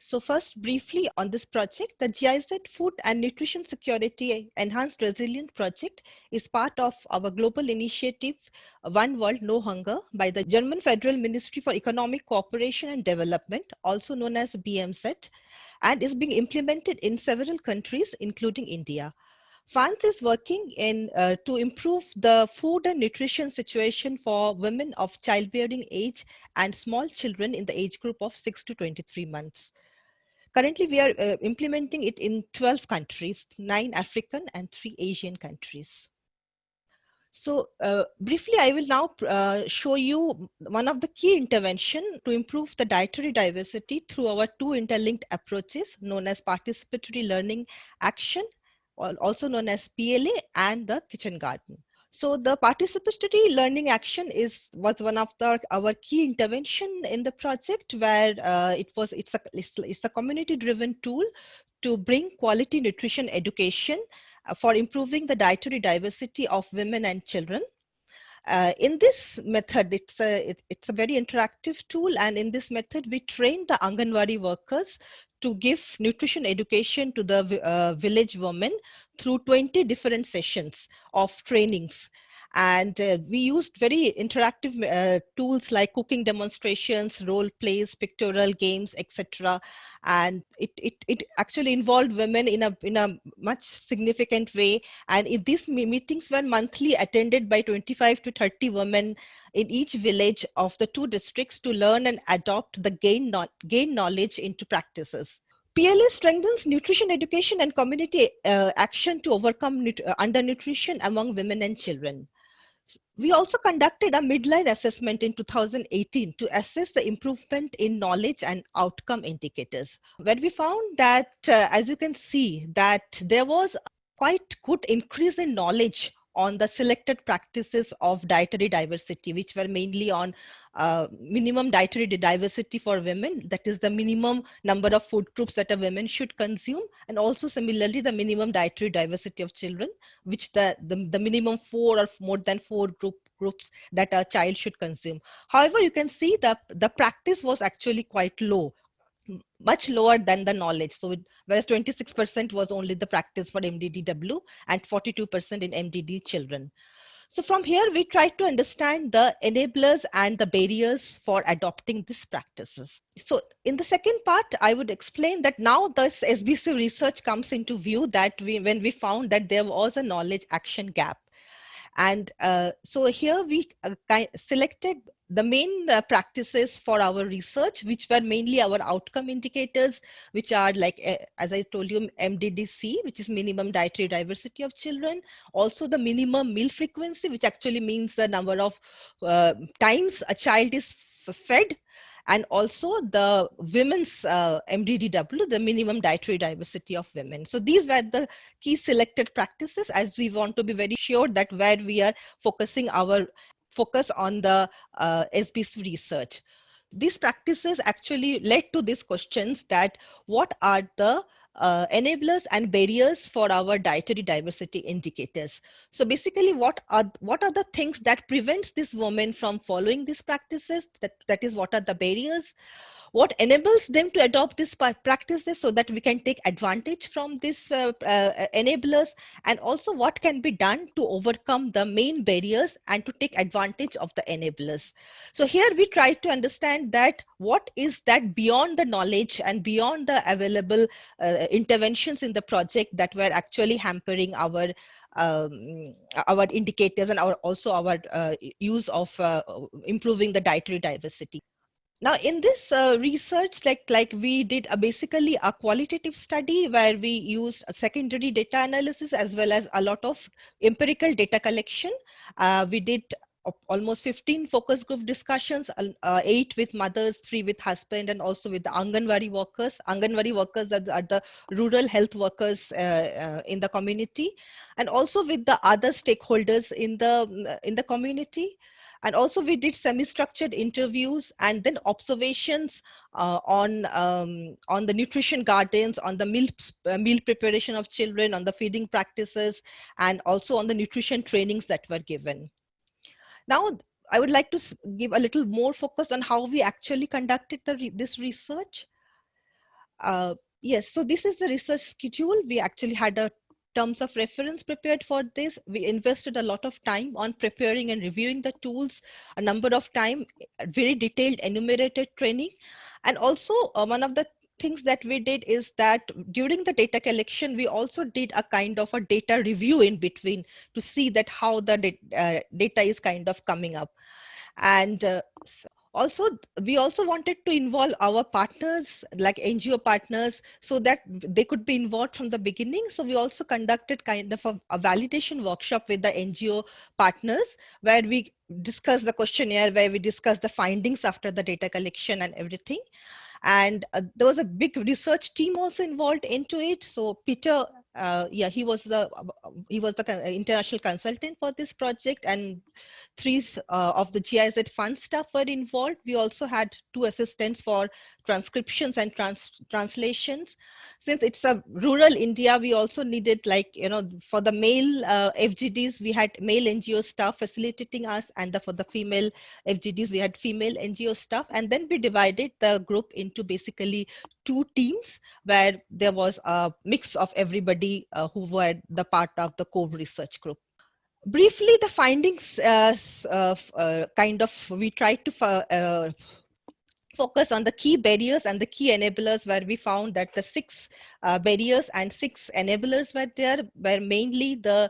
So first, briefly on this project, the GIZ Food and Nutrition Security Enhanced Resilient Project is part of our global initiative, One World, No Hunger, by the German Federal Ministry for Economic Cooperation and Development, also known as BMZ, and is being implemented in several countries, including India. FANS is working in uh, to improve the food and nutrition situation for women of childbearing age and small children in the age group of 6 to 23 months. Currently, we are uh, implementing it in 12 countries, nine African and three Asian countries. So uh, briefly, I will now uh, show you one of the key intervention to improve the dietary diversity through our two interlinked approaches known as participatory learning action, also known as PLA and the kitchen garden. So the participatory learning action is was one of the our key intervention in the project where uh, it was it's a it's, it's a community driven tool to bring quality nutrition education uh, for improving the dietary diversity of women and children. Uh, in this method, it's a, it, it's a very interactive tool. And in this method, we train the Anganwadi workers to give nutrition education to the uh, village women through 20 different sessions of trainings. And uh, we used very interactive uh, tools like cooking demonstrations, role plays, pictorial games, etc. And it, it, it actually involved women in a, in a much significant way. And in these meetings were monthly attended by 25 to 30 women in each village of the two districts to learn and adopt the gain, no gain knowledge into practices. PLA strengthens nutrition education and community uh, action to overcome uh, undernutrition among women and children. We also conducted a midline assessment in 2018 to assess the improvement in knowledge and outcome indicators, where we found that, uh, as you can see, that there was quite good increase in knowledge on the selected practices of dietary diversity, which were mainly on uh, minimum dietary diversity for women, that is the minimum number of food groups that a woman should consume, and also similarly the minimum dietary diversity of children, which the, the, the minimum four or more than four group groups that a child should consume. However, you can see that the practice was actually quite low much lower than the knowledge. So it, whereas 26% was only the practice for MDDW and 42% in MDD children. So from here, we try to understand the enablers and the barriers for adopting these practices. So in the second part, I would explain that now this SBC research comes into view that we, when we found that there was a knowledge action gap. And uh, so here we uh, selected the main uh, practices for our research, which were mainly our outcome indicators, which are like, uh, as I told you, MDDC, which is minimum dietary diversity of children. Also the minimum meal frequency, which actually means the number of uh, times a child is fed and also the women's uh, MDDW, the minimum dietary diversity of women. So these were the key selected practices as we want to be very sure that where we are focusing our focus on the uh, SBC research. These practices actually led to these questions that what are the uh, enablers and barriers for our dietary diversity indicators. So basically what are what are the things that prevents this woman from following these practices that that is what are the barriers what enables them to adopt these practices so that we can take advantage from these uh, uh, enablers and also what can be done to overcome the main barriers and to take advantage of the enablers. So here we try to understand that what is that beyond the knowledge and beyond the available uh, interventions in the project that were actually hampering our um, our indicators and our also our uh, use of uh, improving the dietary diversity. Now, in this uh, research, like, like we did a basically a qualitative study where we used secondary data analysis as well as a lot of empirical data collection. Uh, we did almost 15 focus group discussions, uh, eight with mothers, three with husband, and also with the Anganwadi workers. Anganwadi workers are, are the rural health workers uh, uh, in the community, and also with the other stakeholders in the in the community. And also we did semi-structured interviews and then observations uh, on, um, on the nutrition gardens, on the meal, uh, meal preparation of children, on the feeding practices, and also on the nutrition trainings that were given. Now, I would like to give a little more focus on how we actually conducted the, this research. Uh, yes, so this is the research schedule. We actually had a terms of reference prepared for this. We invested a lot of time on preparing and reviewing the tools, a number of time, very detailed enumerated training. And also uh, one of the things that we did is that during the data collection, we also did a kind of a data review in between to see that how the uh, data is kind of coming up. And uh, also we also wanted to involve our partners like ngo partners so that they could be involved from the beginning. So we also conducted kind of a, a validation workshop with the ngo partners where we discussed the questionnaire where we discussed the findings after the data collection and everything. And uh, there was a big research team also involved into it. So peter uh, yeah he was the he was the international consultant for this project and three uh, of the giz fund staff were involved. We also had two assistants for transcriptions and trans translations. Since it's a rural india we also needed like you know for the male uh, fgds we had male ngo staff facilitating us and the, for the female fgds we had female ngo staff. And then we divided the group into basically two teams where there was a mix of everybody uh, who were the part of the core research group. Briefly the findings uh, uh, kind of we tried to uh, focus on the key barriers and the key enablers where we found that the six uh, barriers and six enablers were there were mainly the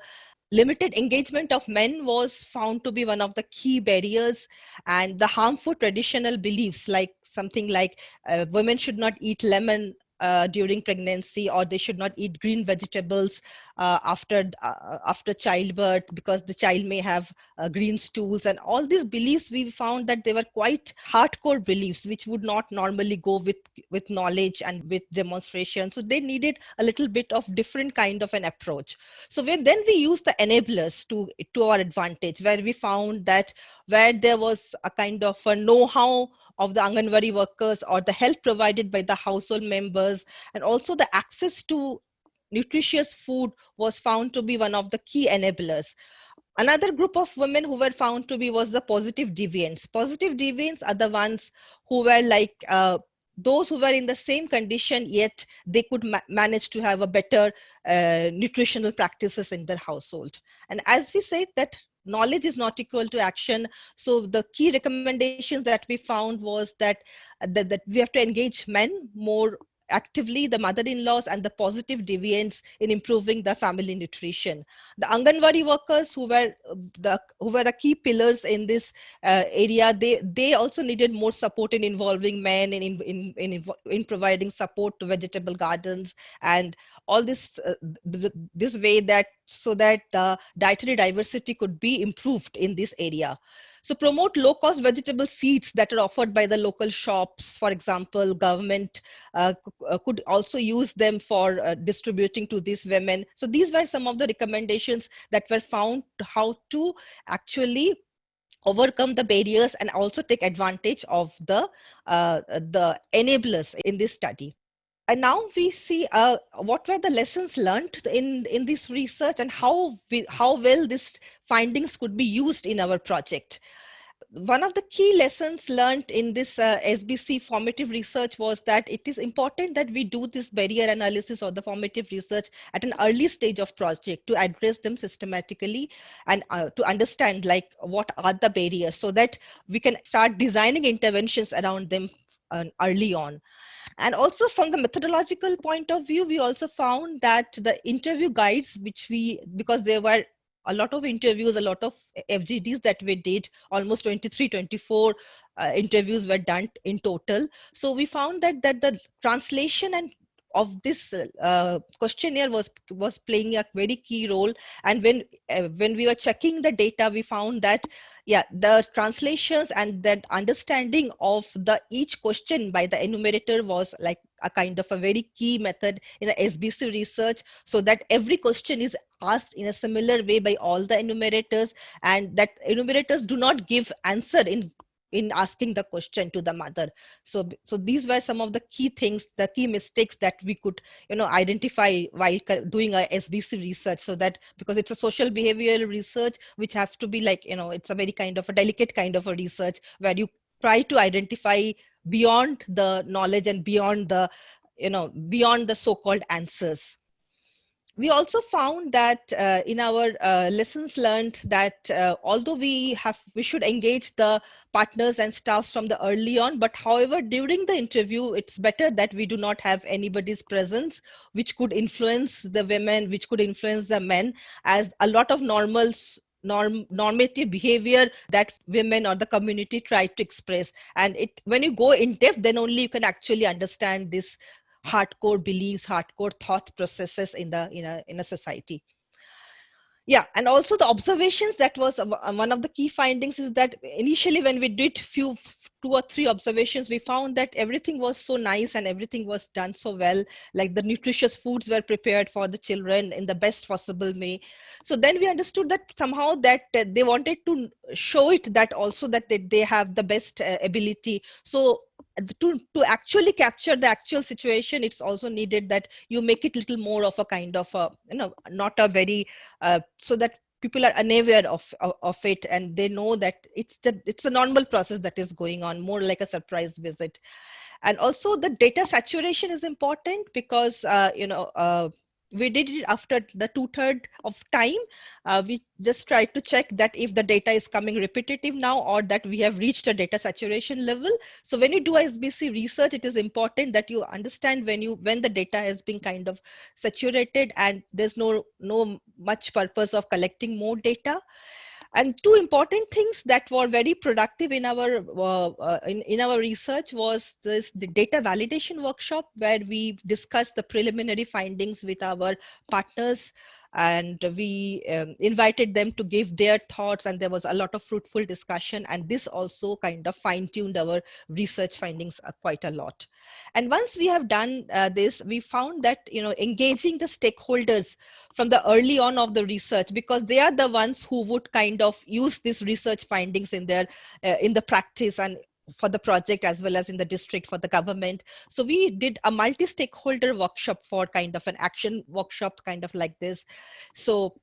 limited engagement of men was found to be one of the key barriers and the harmful traditional beliefs like something like uh, women should not eat lemon uh, Uh, during pregnancy or they should not eat green vegetables uh, after uh, after childbirth because the child may have uh, green stools and all these beliefs we found that they were quite hardcore beliefs which would not normally go with with knowledge and with demonstration. So they needed a little bit of different kind of an approach. So when then we used the enablers to to our advantage where we found that where there was a kind of a know-how of the Anganwadi workers or the help provided by the household members and also the access to nutritious food was found to be one of the key enablers. Another group of women who were found to be was the positive deviants. Positive deviants are the ones who were like uh, those who were in the same condition yet they could ma manage to have a better uh, nutritional practices in their household and as we said that knowledge is not equal to action so the key recommendations that we found was that that, that we have to engage men more actively the mother-in-laws and the positive deviants in improving the family nutrition. The Anganwadi workers who were uh, the who were the key pillars in this uh, area, they they also needed more support in involving men in in in, in in providing support to vegetable gardens and all this uh, this way that so that the dietary diversity could be improved in this area. So promote low cost vegetable seeds that are offered by the local shops. For example, government uh, uh, could also use them for uh, distributing to these women. So these were some of the recommendations that were found how to actually overcome the barriers and also take advantage of the uh, the enablers in this study and now we see uh, what were the lessons learned in in this research and how we, how well these findings could be used in our project one of the key lessons learned in this uh, SBC formative research was that it is important that we do this barrier analysis or the formative research at an early stage of project to address them systematically and uh, to understand like what are the barriers so that we can start designing interventions around them uh, early on. And also from the methodological point of view, we also found that the interview guides, which we, because there were a lot of interviews, a lot of FGDs that we did, almost 23, 24 uh, interviews were done in total. So we found that, that the translation and of this uh, questionnaire was was playing a very key role. And when uh, when we were checking the data we found that yeah the translations and that understanding of the each question by the enumerator was like a kind of a very key method in a sbc research so that every question is asked in a similar way by all the enumerators and that enumerators do not give answer in in asking the question to the mother. So so these were some of the key things the key mistakes that we could you know identify while doing a sbc research so that because it's a social behavioral research which have to be like you know it's a very kind of a delicate kind of a research where you try to identify beyond the knowledge and beyond the you know beyond the so-called answers we also found that uh, in our uh, lessons learned that uh, although we have we should engage the partners and staffs from the early on but however during the interview it's better that we do not have anybody's presence which could influence the women which could influence the men as a lot of normals norm normative behavior that women or the community try to express. And it when you go in depth then only you can actually understand this hardcore beliefs hardcore thought processes in the in a in a society. Yeah and also the observations that was one of the key findings is that initially when we did few two or three observations we found that everything was so nice and everything was done so well like the nutritious foods were prepared for the children in the best possible way. So then we understood that somehow that they wanted to show it that also that they, they have the best uh, ability. So to to actually capture the actual situation it's also needed that you make it little more of a kind of a you know not a very uh, so that people are unaware of, of, of it and they know that it's the it's a normal process that is going on more like a surprise visit. And also the data saturation is important because uh, you know uh, we did it after the two-third of time. Uh, we just tried to check that if the data is coming repetitive now or that we have reached a data saturation level. So when you do SBC research, it is important that you understand when you when the data has been kind of saturated and there's no no much purpose of collecting more data and two important things that were very productive in our uh, uh, in, in our research was this the data validation workshop where we discussed the preliminary findings with our partners and we um, invited them to give their thoughts and there was a lot of fruitful discussion and this also kind of fine-tuned our research findings uh, quite a lot. And once we have done uh, this we found that you know engaging the stakeholders from the early on of the research because they are the ones who would kind of use these research findings in their uh, in the practice and for the project as well as in the district for the government. So we did a multi-stakeholder workshop for kind of an action workshop kind of like this. So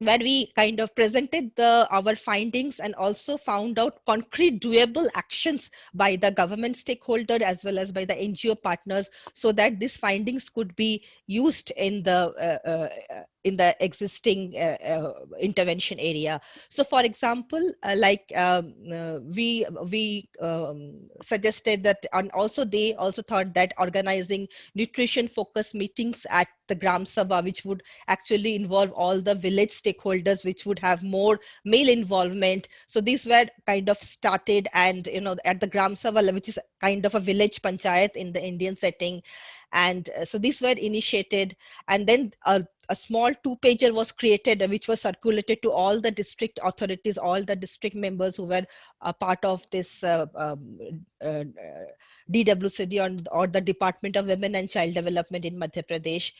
where we kind of presented the our findings and also found out concrete doable actions by the government stakeholder as well as by the ngo partners so that these findings could be used in the uh, uh, in the existing uh, uh, intervention area. So for example, uh, like um, uh, we we um, suggested that and also they also thought that organizing nutrition focused meetings at the Gram Sabha, which would actually involve all the village stakeholders, which would have more male involvement. So these were kind of started and, you know, at the Gram Sabha, which is kind of a village panchayat in the Indian setting. And uh, so these were initiated. And then uh, a small two pager was created which was circulated to all the district authorities all the district members who were a part of this uh, um, uh, dwcd or, or the department of women and child development in madhya pradesh.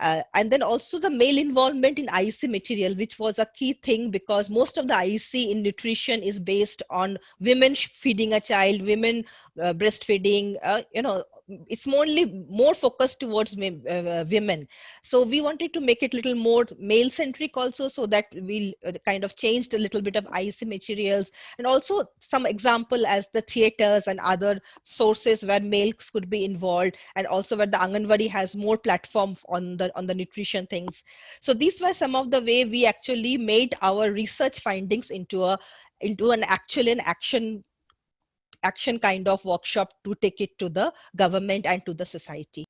Uh, and then also the male involvement in IEC material, which was a key thing because most of the IEC in nutrition is based on women feeding a child, women uh, breastfeeding, uh, you know, it's only more focused towards uh, women. So we wanted to make it little more male centric also so that we uh, kind of changed a little bit of IEC materials and also some example as the theaters and other sources where males could be involved and also where the Anganwadi has more platform on the on the nutrition things. So these were some of the way we actually made our research findings into a into an actual in action action kind of workshop to take it to the government and to the society.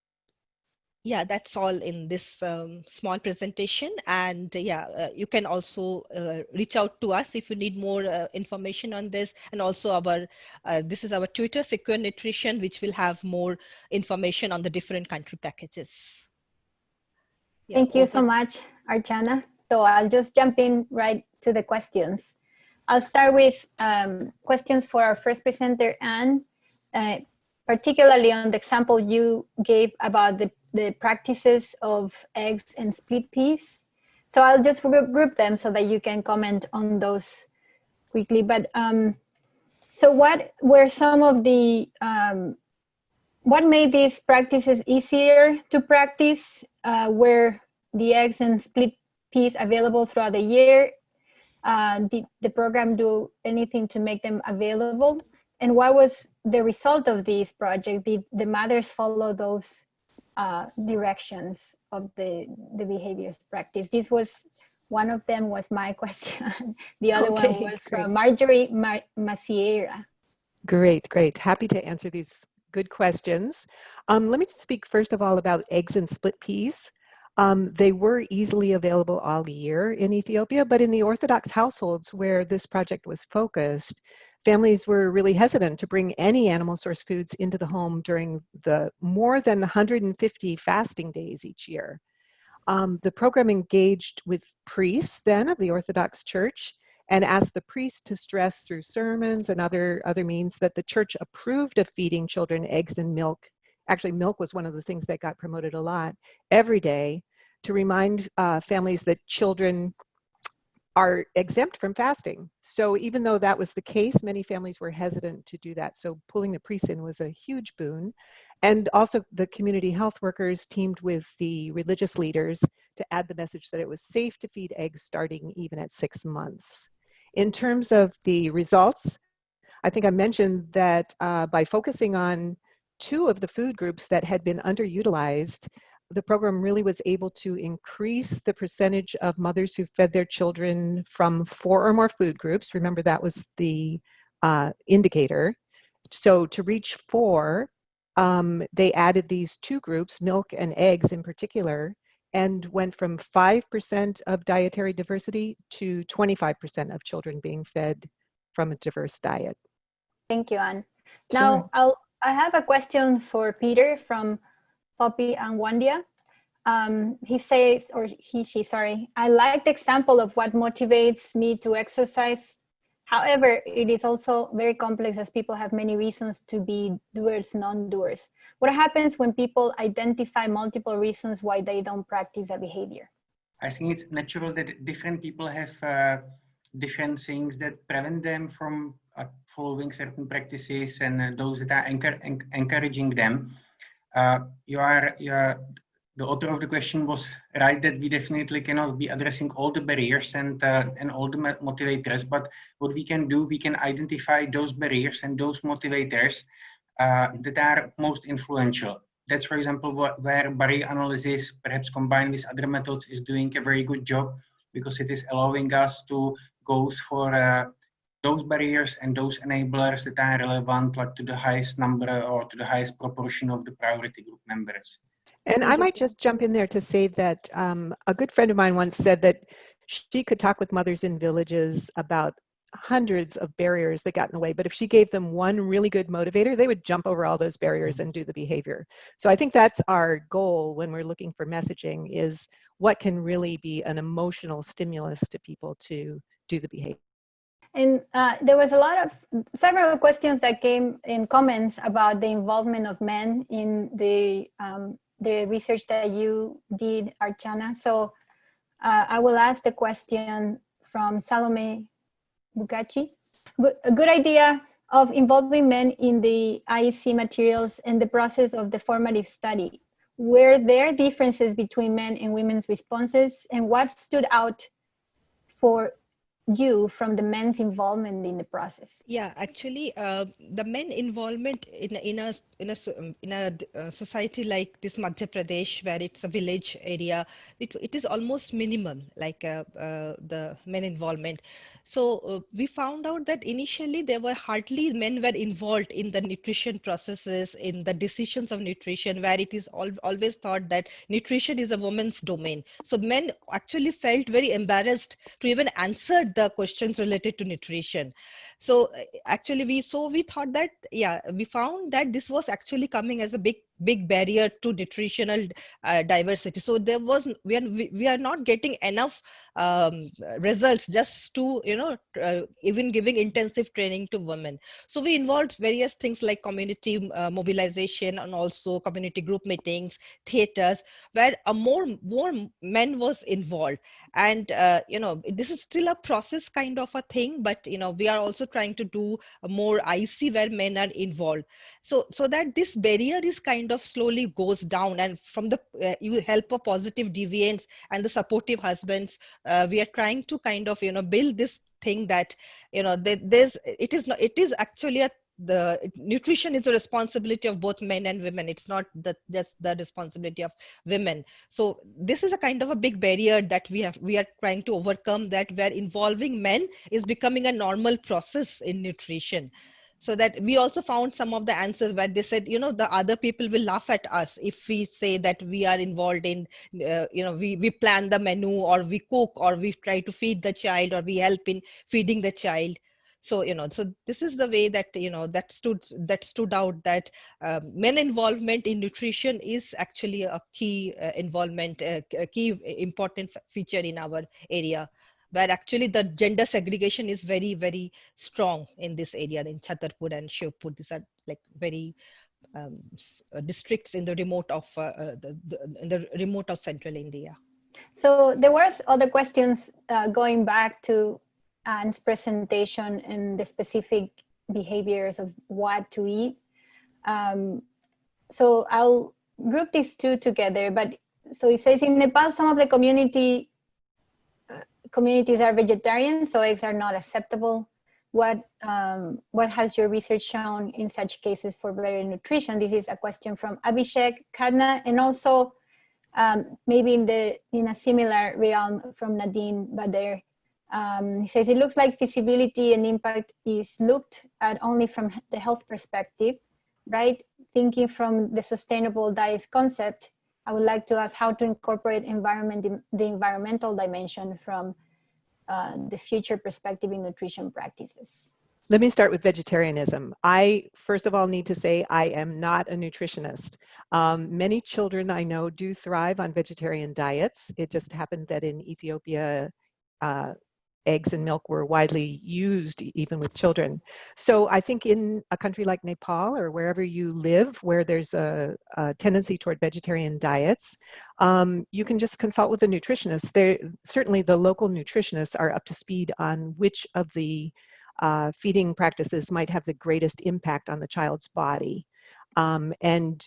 yeah, that's all in this um, small presentation. And uh, yeah, uh, you can also uh, reach out to us if you need more uh, information on this. And also our, uh, this is our Twitter, Secure Nutrition, which will have more information on the different country packages. Yeah, Thank you so much, Archana. So I'll just jump in right to the questions. I'll start with um, questions for our first presenter, Anne, uh, particularly on the example you gave about the, the practices of eggs and split peas. So I'll just group them so that you can comment on those quickly. But um, so what were some of the, um, what made these practices easier to practice? Uh, were the eggs and split peas available throughout the year? Uh, did the program do anything to make them available? And what was the result of this project? Did the mothers follow those uh, directions of the, the behaviors practice? This was, one of them was my [laughs] question. the other one was great. from Marjorie Ma Maciera. Great, great. Happy to answer these good questions. Um, let me just speak first of all about eggs and split peas. Um, they were easily available all year in Ethiopia, but in the Orthodox households where this project was focused, families were really hesitant to bring any animal source foods into the home during the more than 150 fasting days each year. Um, the program engaged with priests then of the Orthodox Church and asked the priests to stress through sermons and other, other means that the church approved of feeding children eggs and milk. Actually, milk was one of the things that got promoted a lot every day to remind uh, families that children are exempt from fasting. So even though that was the case, many families were hesitant to do that. So pulling the priests in was a huge boon. And also the community health workers teamed with the religious leaders to add the message that it was safe to feed eggs starting even at six months. In terms of the results, I think I mentioned that uh, by focusing on two of the food groups that had been underutilized, the program really was able to increase the percentage of mothers who fed their children from four or more food groups. Remember that was the uh, indicator. So to reach four, um, they added these two groups, milk and eggs in particular, and went from 5% of dietary diversity to 25% of children being fed from a diverse diet. Thank you, Anne. Sure. Now, I'll, I have a question for Peter from Poppy and Wandia. Um, he says, or he, she, sorry, I like the example of what motivates me to exercise. However, it is also very complex as people have many reasons to be doers, non-doers. What happens when people identify multiple reasons why they don't practice a behavior? I think it's natural that different people have uh, different things that prevent them from following certain practices and uh, those that are encour- en- encouraging them. Uh, you are, you are, the author of the question was right that we definitely cannot be addressing all the barriers and, uh, and all the motivators, but what we can do, we can identify those barriers and those motivators uh, that are most influential that's for example what, where barrier analysis perhaps combined with other methods is doing a very good job because it is allowing us to go for uh, those barriers and those enablers that are relevant like to the highest number or to the highest proportion of the priority group members And I might just jump in there to say that um, a good friend of mine once said that she could talk with mothers in villages about hundreds of barriers that got in the way, but if she gave them one really good motivator, they would jump over all those barriers and do the behavior. So I think that's our goal when we're looking for messaging is what can really be an emotional stimulus to people to do the behavior. And uh, there was a lot of several questions that came in comments about the involvement of men in the um, the research that you did, Archana. So uh, I will ask the question from Salome Bugachi. A good idea of involving men in the IEC materials and the process of the formative study. Were there differences between men and women's responses and what stood out for you from the men's involvement in the process? Yeah, actually, uh, the men involvement in, in a in a um, in a uh, society like this Madhya Pradesh, where it's a village area, it, it is almost minimum, like uh, uh, the men involvement. So uh, we found out that initially there were hardly men were involved in the nutrition processes, in the decisions of nutrition, where it is al always thought that nutrition is a woman's domain. So men actually felt very embarrassed to even answer the questions related to nutrition. So uh, actually we, so we thought that, yeah, we found that this was actually coming as a big big barrier to nutritional uh, diversity. So there was we are we are not getting enough um, results just to you know uh, even giving intensive training to women. So we involved various things like community uh, mobilization and also community group meetings theaters where a more more men was involved. And uh, you know this is still a process kind of a thing but you know we are also trying to do more ic where men are involved. So so that this barrier is kind of slowly goes down. And from the uh, you help of positive deviants and the supportive husbands uh, we are trying to kind of you know build this thing that you know that there's it is not it is actually a the nutrition is a responsibility of both men and women. It's not the, just the responsibility of women. So this is a kind of a big barrier that we have we are trying to overcome that where involving men is becoming a normal process in nutrition so that we also found some of the answers where they said you know the other people will laugh at us if we say that we are involved in uh, you know we we plan the menu or we cook or we try to feed the child or we help in feeding the child. So you know so this is the way that you know that stood that stood out that uh, men involvement in nutrition is actually a key uh, involvement uh, a key important feature in our area where actually the gender segregation is very, very strong in this area in Chhatarpur and Shivpur. These are like very um, uh, districts in the remote of uh, uh, the, the, in the remote of central India. So there was other questions uh, going back to Anne's presentation and the specific behaviors of what to eat. Um, so I'll group these two together, but so it says in Nepal, some of the community communities are vegetarian, so eggs are not acceptable. What, um, what has your research shown in such cases for better nutrition? This is a question from Abhishek Kadna, and also um, maybe in, the, in a similar realm from Nadine Bader. Um, he says, it looks like feasibility and impact is looked at only from the health perspective, right? Thinking from the sustainable diets concept, I would like to ask how to incorporate environment, the environmental dimension from uh, the future perspective in nutrition practices. Let me start with vegetarianism. I, first of all, need to say I am not a nutritionist. Um, many children I know do thrive on vegetarian diets. It just happened that in Ethiopia, uh, eggs and milk were widely used even with children. So I think in a country like Nepal or wherever you live where there's a, a tendency toward vegetarian diets, um, you can just consult with a nutritionist. They're, certainly the local nutritionists are up to speed on which of the uh, feeding practices might have the greatest impact on the child's body. Um, and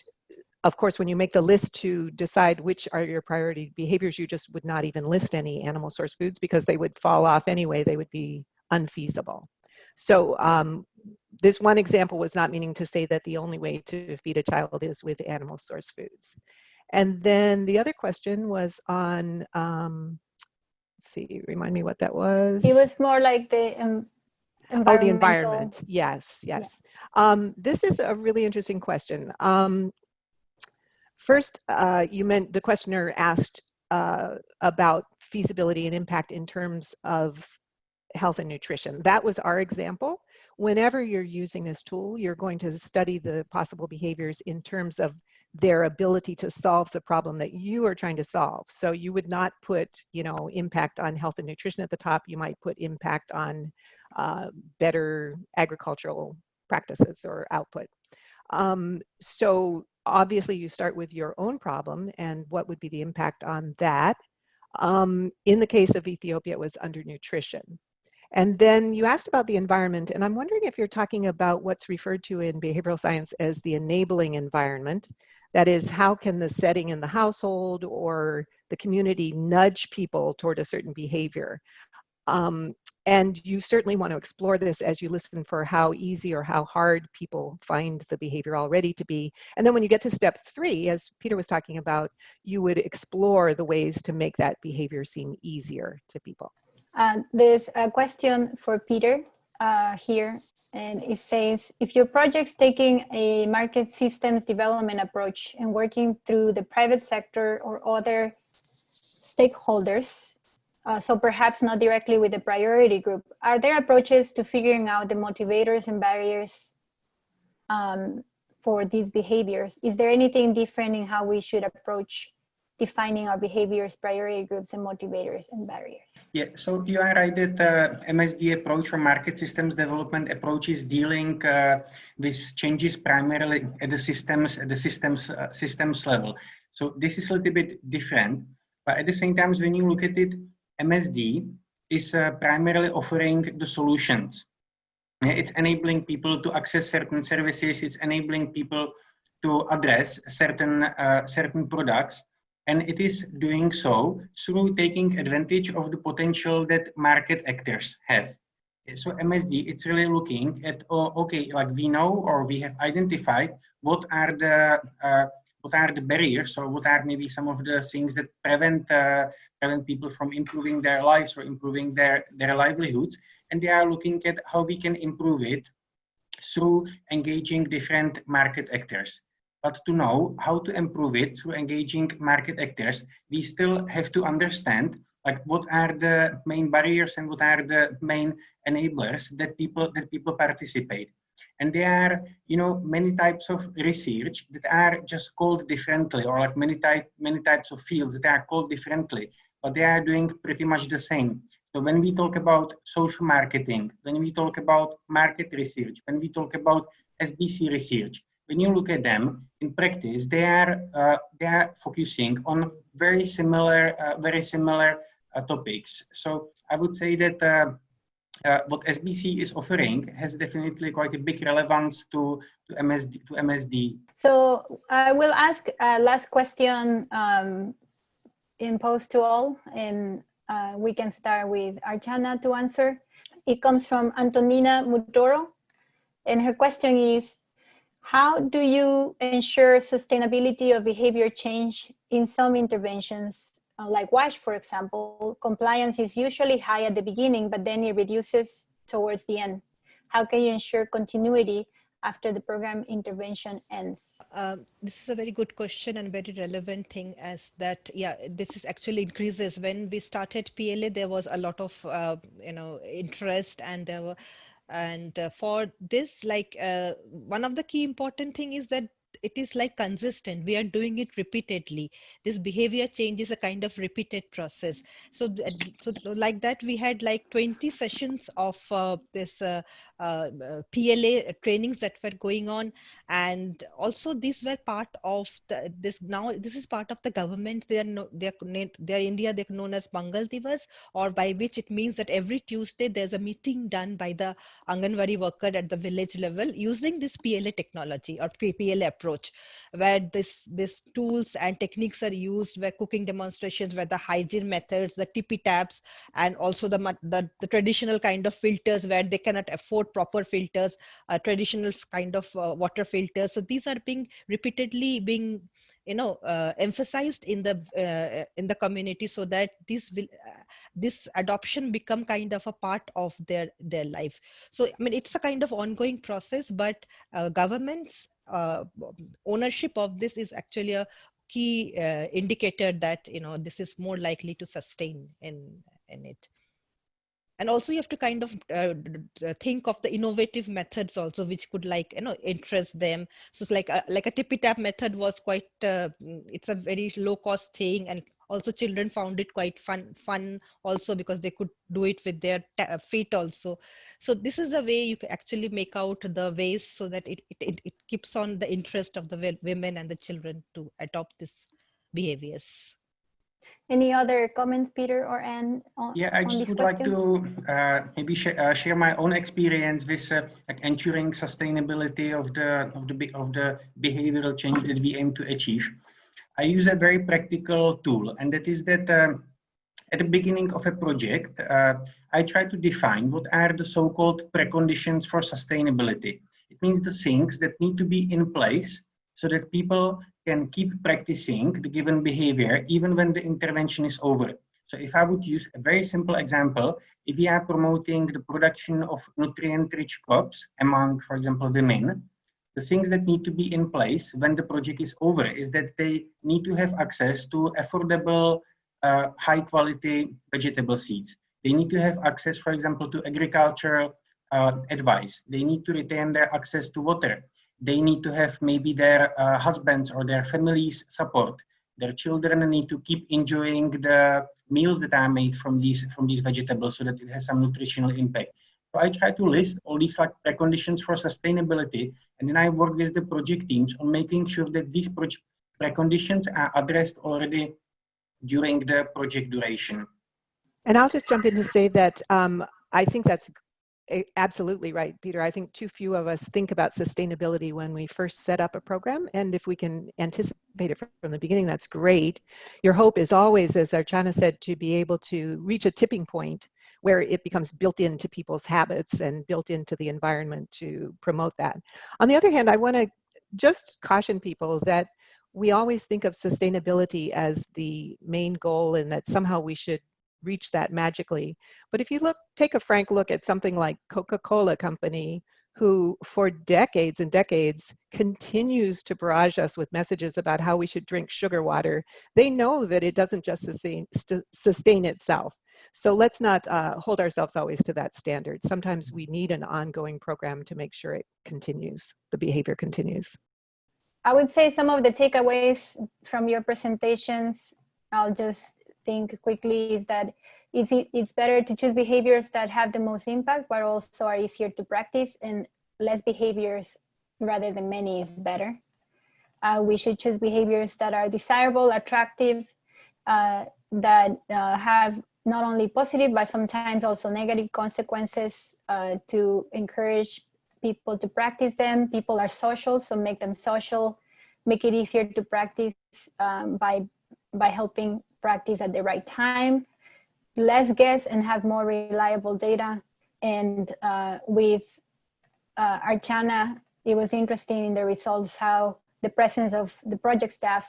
of course, when you make the list to decide which are your priority behaviors, you just would not even list any animal source foods because they would fall off anyway. They would be unfeasible. So um, this one example was not meaning to say that the only way to feed a child is with animal source foods. And then the other question was on, um, see, remind me what that was. It was more like the um, Oh, the environment. Yes, yes. Yeah. Um, this is a really interesting question. Um, First, uh, you meant the questioner asked uh, about feasibility and impact in terms of health and nutrition. That was our example. Whenever you're using this tool, you're going to study the possible behaviors in terms of their ability to solve the problem that you are trying to solve. So you would not put, you know, impact on health and nutrition at the top. You might put impact on uh, better agricultural practices or output. Um, so obviously you start with your own problem and what would be the impact on that. Um, in the case of Ethiopia, it was undernutrition. And then you asked about the environment, and I'm wondering if you're talking about what's referred to in behavioral science as the enabling environment. That is, how can the setting in the household or the community nudge people toward a certain behavior? Um, and you certainly want to explore this as you listen for how easy or how hard people find the behavior already to be. And then when you get to step three, as Peter was talking about, you would explore the ways to make that behavior seem easier to people. Uh, there's a question for Peter uh, here, and it says, if your project's taking a market systems development approach and working through the private sector or other stakeholders, uh, so perhaps not directly with the priority group, are there approaches to figuring out the motivators and barriers um, for these behaviors? Is there anything different in how we should approach defining our behaviors, priority groups, and motivators and barriers? Yeah, so you are right that uh, MSD approach or market systems development approach is dealing uh, with changes primarily at the systems at the systems uh, systems level. So this is a little bit different, but at the same time, when you look at it, MSD is uh, primarily offering the solutions. It's enabling people to access certain services. It's enabling people to address certain uh, certain products and it is doing so through taking advantage of the potential that market actors have. So MSD, it's really looking at, oh, okay, like we know or we have identified what are the uh, what are the barriers or what are maybe some of the things that prevent uh, prevent people from improving their lives or improving their their livelihoods, and they are looking at how we can improve it through engaging different market actors but to know how to improve it through engaging market actors, we still have to understand like what are the main barriers and what are the main enablers that people that people participate. And there are, you know, many types of research that are just called differently, or like many type many types of fields that are called differently, but they are doing pretty much the same. So when we talk about social marketing, when we talk about market research, when we talk about SBC research, when you look at them in practice, they are uh, they are focusing on very similar uh, very similar uh, topics. So I would say that uh, uh, what SBC is offering has definitely quite a big relevance to to MSD to MSD. So I will ask a last question um, imposed to all, and uh, we can start with Archana to answer. It comes from Antonina Mutoro, and her question is, how do you ensure sustainability of behavior change in some interventions? Uh, like WASH, for example, compliance is usually high at the beginning, but then it reduces towards the end. How can you ensure continuity after the program intervention ends? Uh, this is a very good question and very relevant thing as that, yeah, this is actually increases. When we started PLA, there was a lot of, uh, you know, interest and there were and uh, for this like uh, one of the key important thing is that it is like consistent we are doing it repeatedly this behavior change is a kind of repeated process so so like that we had like 20 sessions of uh, this uh, uh, PLA trainings that were going on, and also these were part of the, this. Now this is part of the government. They are no, they are they are India. They're known as Mangal Divas, or by which it means that every Tuesday there's a meeting done by the Anganwadi worker at the village level using this PLA technology or PLA approach, where this this tools and techniques are used, where cooking demonstrations, where the hygiene methods, the tippy taps, and also the, the the traditional kind of filters where they cannot afford proper filters, uh, traditional kind of uh, water filters. So these are being repeatedly being you know uh, emphasized in the uh, in the community so that this will uh, this adoption become kind of a part of their their life so i mean it's a kind of ongoing process but uh, government's ownership of this is actually a key indicator that you know this is more likely to sustain in in it and also you have to kind of uh, think of the innovative methods also which could like you know interest them. So it's like a, like a tippy tap method was quite uh, it's a very low cost thing. And also children found it quite fun fun also because they could do it with their feet also. So this is the way you can actually make out the ways so that it, it, it keeps on the interest of the women and the children to adopt this behaviors any other comments, Peter or Anne? On, yeah, I just would question? like to uh, maybe sh uh, share my own experience with uh, like ensuring sustainability of the of the of the behavioral change that we aim to achieve. I use a very practical tool, and that is that um, at the beginning of a project, uh, I try to define what are the so-called preconditions for sustainability. It means the things that need to be in place so that people can keep practicing the given behavior even when the intervention is over. So if I would use a very simple example, if we are promoting the production of nutrient-rich crops among, for example, women, the things that need to be in place when the project is over is that they need to have access to affordable, uh, high quality vegetable seeds. They need to have access, for example, to agricultural uh, advice. They need to retain their access to water. They need to have maybe their uh, husbands or their families support. Their children need to keep enjoying the meals that are made from these from these vegetables so that it has some nutritional impact. So I try to list all these like preconditions for sustainability, and then I work with the project teams on making sure that these preconditions are addressed already during the project duration. And I'll just jump in to say that um, I think that's absolutely right, Peter. I think too few of us think about sustainability when we first set up a program. And if we can anticipate it from the beginning, that's great. Your hope is always, as Archana said, to be able to reach a tipping point where it becomes built into people's habits and built into the environment to promote that. On the other hand, I want to just caution people that we always think of sustainability as the main goal and that somehow we should reach that magically. But if you look, take a frank look at something like Coca-Cola company, who for decades and decades continues to barrage us with messages about how we should drink sugar water, they know that it doesn't just sustain, sustain itself. So let's not uh, hold ourselves always to that standard. Sometimes we need an ongoing program to make sure it continues, the behavior continues. I would say some of the takeaways from your presentations, I'll just think quickly is that it's, it's better to choose behaviors that have the most impact, but also are easier to practice and less behaviors rather than many is better. Uh, we should choose behaviors that are desirable, attractive, uh, that uh, have not only positive, but sometimes also negative consequences uh, to encourage people to practice them. People are social, so make them social, make it easier to practice um, by, by helping practice at the right time, less guess and have more reliable data. And uh, with uh, Archana, it was interesting in the results how the presence of the project staff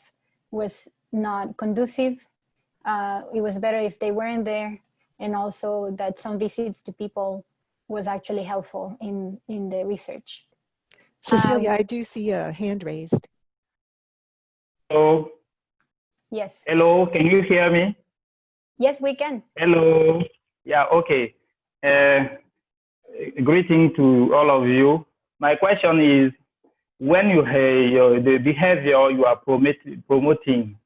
was not conducive. Uh, it was better if they weren't there and also that some visits to people was actually helpful in, in the research. Cecilia, Um, I do see a hand raised. Hello, Yes, hello, can you hear me? yes, we can. Hello. Yeah, okay. Uh, greeting to all of you. My question is, when you have your, the behavior you are promote, promoting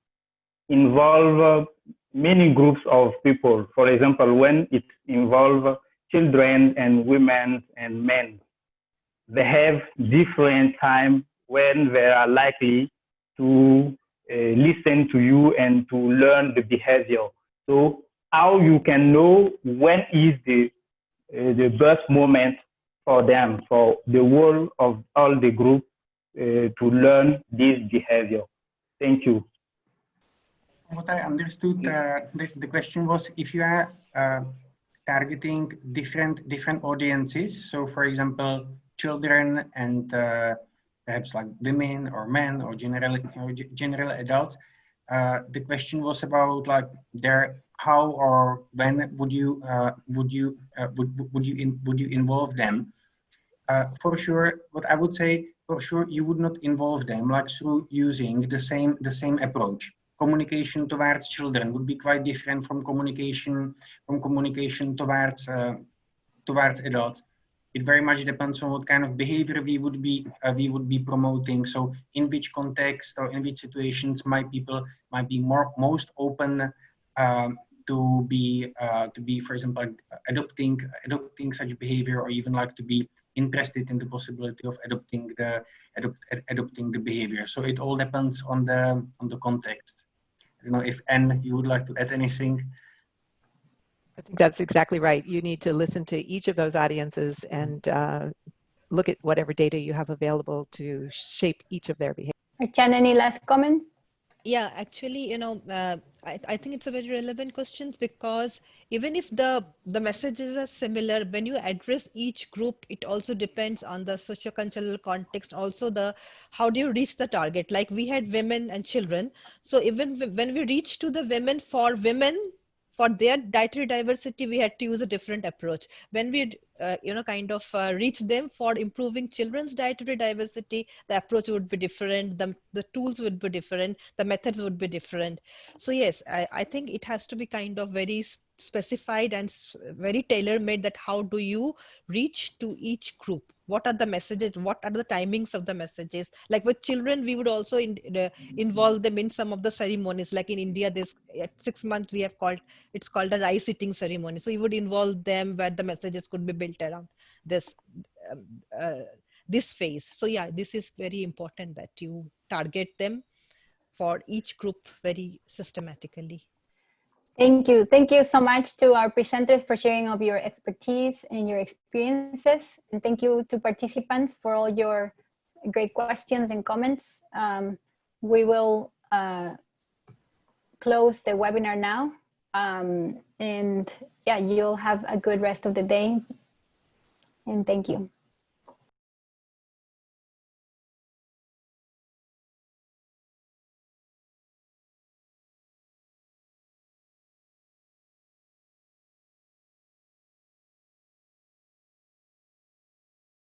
involve uh, many groups of people, for example, when it involves children and women and men, they have different time when they are likely to listen to you and to learn the behavior. So how you can know when is the uh, the best moment for them, for the whole of all the group uh, to learn this behavior. Thank you. What I understood, uh, the, the question was if you are uh, targeting different different audiences. So, for example, children and uh, perhaps like women or men or general or general adults. Uh, the question was about like how or when would you uh, would you uh, would would you in, would you involve them? Uh, for sure, what I would say for sure you would not involve them like through using the same the same approach. Communication towards children would be quite different from communication from communication towards uh, towards adults it very much depends on what kind of behavior we would be uh, we would be promoting. So in which context or in which situations my people might be more most open um, to be uh, to be for example adopting adopting such behavior or even like to be interested in the possibility of adopting the adopt, ad, adopting the behavior. So it all depends on the on the context. You know if Anne you would like to add anything I think that's exactly right. You need to listen to each of those audiences and uh, look at whatever data you have available to shape each of their behavior. Archana, any last comments? Yeah, actually, you know, uh, I, I think it's a very relevant question because even if the the messages are similar, when you address each group, it also depends on the socio-cultural context. Also, the how do you reach the target? Like we had women and children, so even when we reach to the women for women for their dietary diversity, we had to use a different approach. When we, uh, you know, kind of uh, reach them for improving children's dietary diversity, the approach would be different. The, the tools would be different. The methods would be different. So yes, I, I think it has to be kind of very specified and very tailor made that how do you reach to each group? What are the messages what are the timings of the messages? Like with children we would also in, uh, involve them in some of the ceremonies. Like in india this at six months we have called it's called a rice eating ceremony. So you would involve them where the messages could be built around this um, uh, this phase. So yeah this is very important that you target them for each group very systematically Thank you. Thank you so much to our presenters for sharing of your expertise and your experiences. And thank you to participants for all your great questions and comments. Um, we will uh, close the webinar now. Um, and yeah, you'll have a good rest of the day. And thank you.